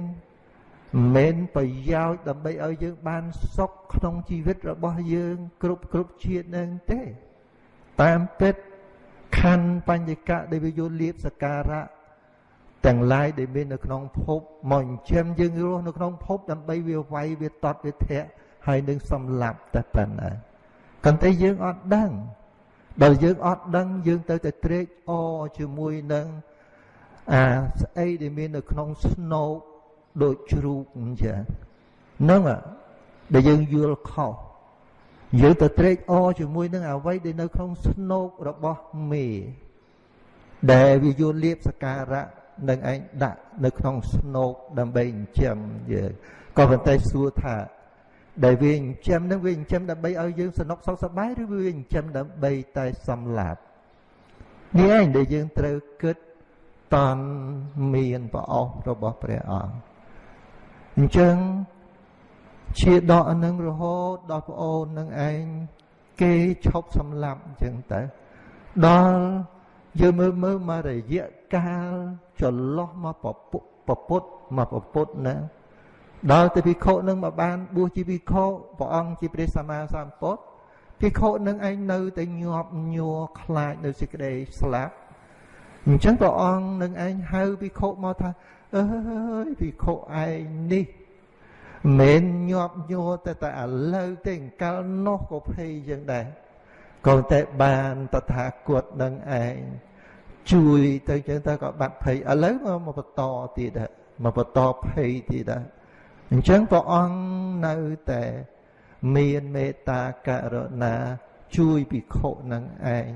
មិនប្រយោជន៍ដើម្បីឲ្យយើងបានសុខក្នុងជីវិតរបស់យើង គ្រប់គ្រប់ជាតិនឹងទេ តាមពិតខណ្ឌបញ្ញកៈដែលវាយកលៀបសការៈទាំងឡាយដែលមាននៅក្នុងភពមកចិញ្ចឹមយើងរស់នៅក្នុងភពដើម្បីវាវាយវាតត់វាធាក់ហើយនឹងសំឡាប់តែប៉ុណ្ណាប៉ុន្តែយើងអត់ដឹងដល់យើងអត់ដឹងយើងទៅតែត្រេកអរជាមួយនឹងអាស្អីដែលមាននៅក្នុងស្នូក ដូចជ្រូកអញ្ចឹងហ្នឹងដែលយើងយល់ខុសយើងទៅត្រេកអរជាមួយនឹងអ្វីដែលនៅក្នុងស្នូករបស់មេដែលវាយល់លៀបសការៈនឹងឯងដាក់នៅក្នុងស្នូកដើម្បីចិញ្ចឹមយើងក៏ប៉ុន្តែសួរថាដែលវាចិញ្ចឹមនឹងវាចិញ្ចឹមដើម្បីឲ្យយើងសនុកសុខសប្បាយឬវាចិញ្ចឹមដើម្បីតែសម្លាប់នេះឯងដែលយើងត្រូវគិតតន់មានប្រអស់របស់ព្រះអង្គ អញ្ចឹងជាដកនឹងរហូតដល់ប្អូននឹងឯងគេឈប់សម្លាប់អញ្ចឹងទៅដល់យើងមើលមើលមករយៈកាលចន្លោះមកពពុពពុតមកពពុតណាដល់ទៅភិក្ខុនឹងមកបានបួសជាភិក្ខុព្រះអង្គជាព្រះសម្មាសម្ពុទ្ធភិក្ខុនឹងឯងនៅតែញាប់ញ័រខ្លាចនៅសេចក្តីស្លាប់អញ្ចឹងព្រះអង្គនឹងឯងហៅភិក្ខុមកថា អើយភិក្ខុឯងនេះមិនញាប់ញ័រតែតែឥឡូវទេអង្កលនោះក៏ភ័យយ៉ាងដែរក៏តែបានតថាគតនឹងឯងជួយទៅចឹងទៅក៏បាត់ភ័យឥឡូវមកបន្តទៀតដែរមកបន្តភ័យទៀតដែរអញ្ចឹងព្រះអង្គនៅតែមានមេត្តាករុណាជួយភិក្ខុនឹងឯង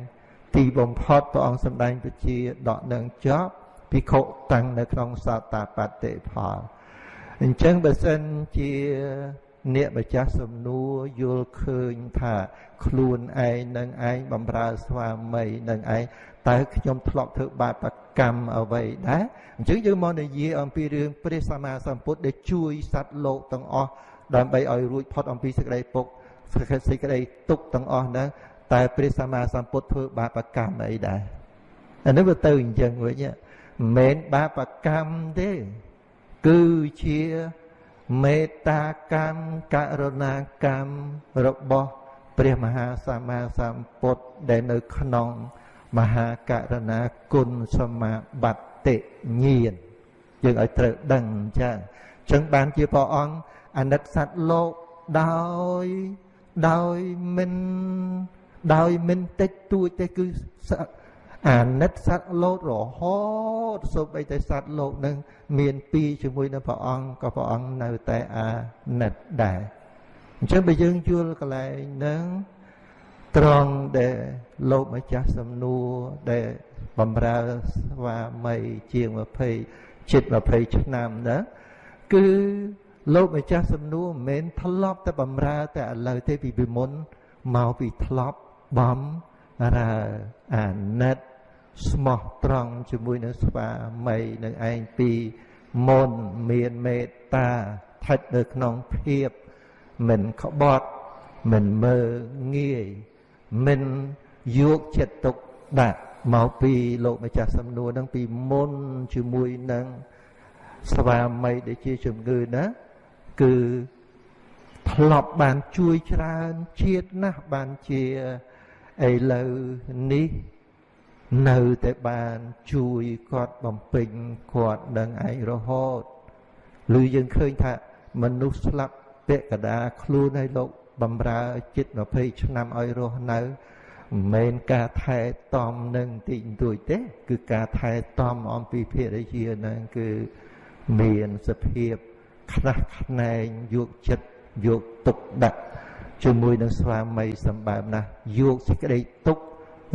ទីបំផុតព្រះអង្គសម្ដែងពជាដកនឹងចប់ ភិក្ខុតាំងនៅក្នុងសតតាបតិផលអញ្ចឹងបើសិនជាអ្នកម្ចាស់សំណួរយល់ឃើញថាខ្លួនឯងនឹងឯងបំរើស្វាមីនឹងឯងតើខ្ញុំធ្លាប់ធ្វើបាបកម្មអ្វីដែរអញ្ចឹងយើងមកនិយាយអំពីរឿងព្រះសម្មាសម្ពុទ្ធដែលជួយសត្វលោកទាំងអស់ដើម្បីឲ្យរួចផុតអំពីសេចក្តីពុកសេចក្តីទុកទាំងអស់ហ្នឹងតែព្រះសម្មាសម្ពុទ្ធធ្វើបាបកម្មអីដែរអានេះវាទៅអញ្ចឹងវិញ មិនមែនបាបកម្មទេ គឺជាមេត្តាកម្មករុណាកម្មរបស់ព្រះមហាសម្មាសម្ពុទ្ធដែលនៅក្នុង មហាករណាគុណសមាបត្តិញាណយើងឲ្យត្រូវដឹងអញ្ចឹងអញ្ចឹងបានជាព្រះអង្គអាណិតសត្វលោកដោយដោយមិនដោយមិនតិចតួចទេគឺ អាណិតសត្វលោករហូតសូម្បីតែសត្វលោកនឹងមានពីជាមួយនឹងព្រះអង្គក៏ព្រះអង្គនៅតែអាណិតដែរអញ្ចឹងបើយើងយល់កន្លែងហ្នឹងត្រង់ដែលលោកម្ចាស់សំណួរដែលបំរើស្វាមីជាង20ជិត20ឆ្នាំណាគឺលោកម្ចាស់សំណួរមិនមែនធ្លាប់តែបំរើតែឥឡូវទេពីពីមុនមកពីធ្លាប់បំ រើអាណិតស្មោះត្រង់ជាមួយនឹងស្វាមីនឹងឯងពីមុនមានមេត្តាស្ថិតនៅក្នុងភាពមិនក្បត់មិនមើងងាយមិនយកចិត្តទុកដាក់មកពីលោកម្ចាស់សំណួរនឹងពីមុនជាមួយនឹងស្វាមីដែលជាជំងឺណាគឺធ្លាប់បានជួយច្រើនជាតិណាស់បានជា ឥឡូវនេះនៅតែបានជួយគាត់បំពេញគាត់នឹងឯងរហូតឬយើងឃើញថាមនុស្សស្លាប់ពាក់កដាខ្លួនឲ្យលោកបំរើចិត្ត20ឆ្នាំឲ្យរស់នៅមិនមែនការថែទាំនឹងតិចតួចទេ គឺការថែទាំអំពីភរិយានឹងគឺមានសភាពខ្នះខ្នែងយកចិត្តយកទុកដាក់ ជាមួយនឹងស្វាមីសម្បើមណាស់យកសេចក្តីទុក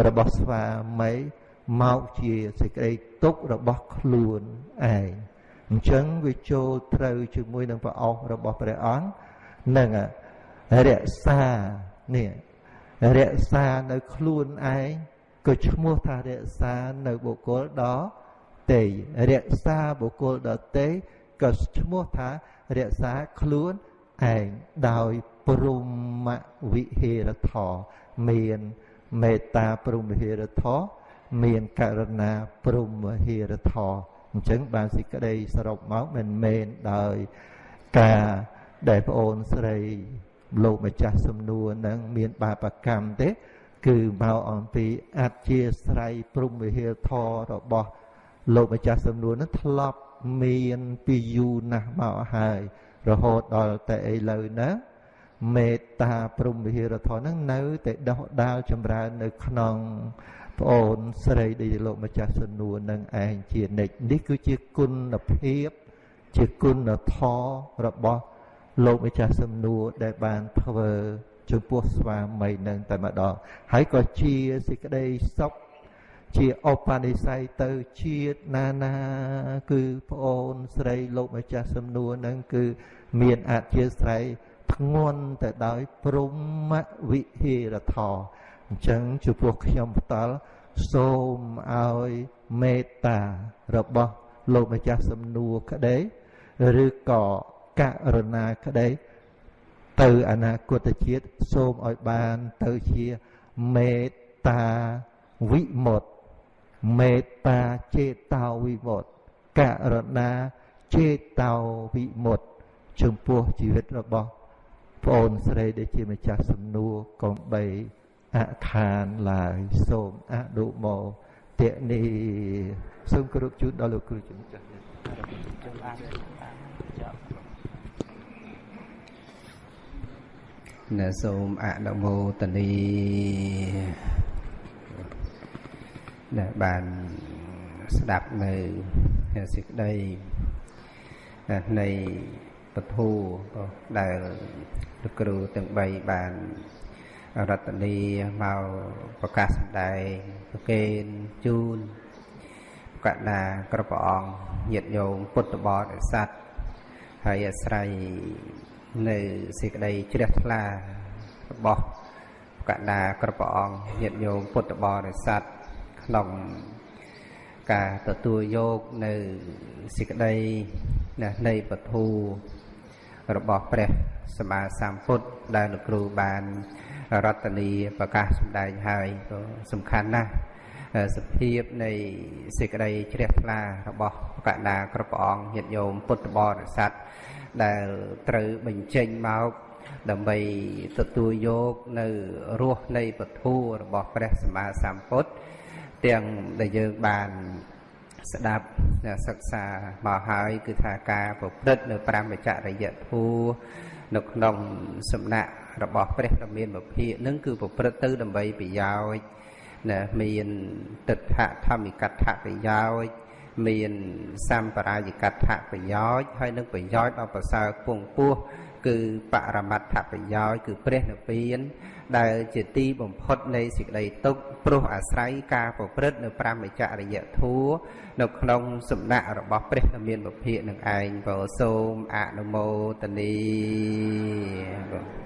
របស់ស្វាមីមកជាសេចក្តីទុករបស់ខ្លួនឯងអញ្ចឹងវាចូលត្រូវជាមួយនឹងព្រះអស់របស់ព្រះអង្គនឹងរក្សានេះរក្សានៅខ្លួនឯងក៏ឈ្មោះថារក្សានៅបុគ្គលដតេរក្សាបុគ្គលដតេក៏ឈ្មោះថារក្សាខ្លួនឯងដោយ ព្រមវិហេរធម៌មានមេត្តាព្រមវិហេរធម៌មានករណាព្រមវិហេរធម៌អញ្ចឹងបានសេចក្តីសរុបមកមិនមែនដោយការដែលប្អូនស្រីលោកម្ចាស់សំណួរនឹងមានបាបកម្មទេ គឺមកអំពីអធិស្រ័យព្រំវិហារធររបស់លោកម្ចាស់សំណួរនឹងធ្លាប់មានពីយូរណាស់មកហើយរហូតដល់តែឥឡូវណា មេត្តាព្រំវិហារធរនឹងនៅតែដោះដាលចម្រើននៅក្នុងប្អូនស្រីដែលលោកម្ចាស់សំណួរនឹងឯងជានិច្ចនេះគឺជាគុណភាពជាគុណធម៌របស់លោកម្ចាស់សំណួរដែលបានធ្វើចំពោះស្វាមីនឹងតែម្ដងហើយក៏ជាសេចក្តីសុខជាអបនិស្ស័យទៅជាតិណានាគឺប្អូនស្រីលោកម្ចាស់សំណួរនឹងគឺមានអធិស្រ័យ ធ្ងន់ទៅដោយព្រមវិហេរធរអញ្ចឹងចំពោះខ្ញុំផ្ដាល់សូមឲ្យមេត្តារបស់លោកម្ចាស់សំណួរក្តីឬក៏ករណាក្តីទៅអនាគតជាតិសូមឲ្យបានទៅជាមេត្តាវិមុតមេត្តាចេតោវិមុតករណាចេតោវិមុតចំពោះជីវិតរបស់ ប្អូនស្រីដែលជាម្ចាស់សំណួរកុំបីអខានឡើយសូមអនុមោទនីសូមគោរពជូនដល់លោកគ្រូជំចាស់ជំរាបណាសូមអនុមោទនីដែលបានស្ដាប់នៅសេចក្តីនៃពធូដែល លោកគ្រូទាំង3បានរតនីមកប្រកាសសម្ដែងប្រកេនជូនកណ្ដាគ្រប់ព្រះអង្គញាតិញោមពុទ្ធបរិស័ទហើយអាស្រ័យនៅសេចក្តីជ្រះថ្លារបស់កណ្ដាគ្រប់ព្រះអង្គញាតិញោមពុទ្ធបរិស័ទក្នុងការទទួលយកនៅសេចក្តីនៃពធូរ បស់ព្រះសម្មាសម្ពុទ្ធដែលលោកគ្រូបានរតនីប្រកាសសម្ដែងហើយក៏សំខាន់ណាស់សភាពនៃសេចក្តីជ្រះថ្លារបស់កណ្ដាគ្រប់ព្រះអង្គញាតិញោមពុទ្ធបរិស័ទដែលត្រូវបញ្ចេញមកដើម្បីទទួលយកនៅរសនៃពធัวរបស់ព្រះសម្មាសម្ពុទ្ធទាំងដែលយើងបាន ស្ដាប់សិក្សាមកហើយគឺថាការប្រព្រឹត្តនៅប្រមចរិយធัวនៅក្នុងសំណាក់របស់ព្រះដ៏មានវិភាកនឹងគឺប្រព្រឹត្តទៅដើម្បីប្រយោជន៍ណាមានទិដ្ឋធម្មិកដ្ឋប្រយោជន៍មានសម្បរាយកដ្ឋប្រយោជន៍ហើយនឹងប្រយោជន៍ដ៏ប្រសើរពងពោះគឺបរមត្ថប្រយោជន៍គឺព្រះនិព្វាន ដែលជាទីបំផុតនៃសេចក្តីទុក្ខព្រោះអាស្រ័យការប្រព្រឹត្តនៅប្រមចរិយធัวនៅក្នុងសំណាក់របស់ព្រះដ៏មានពភាកនឹងឯងបើសូមអនុមោទនី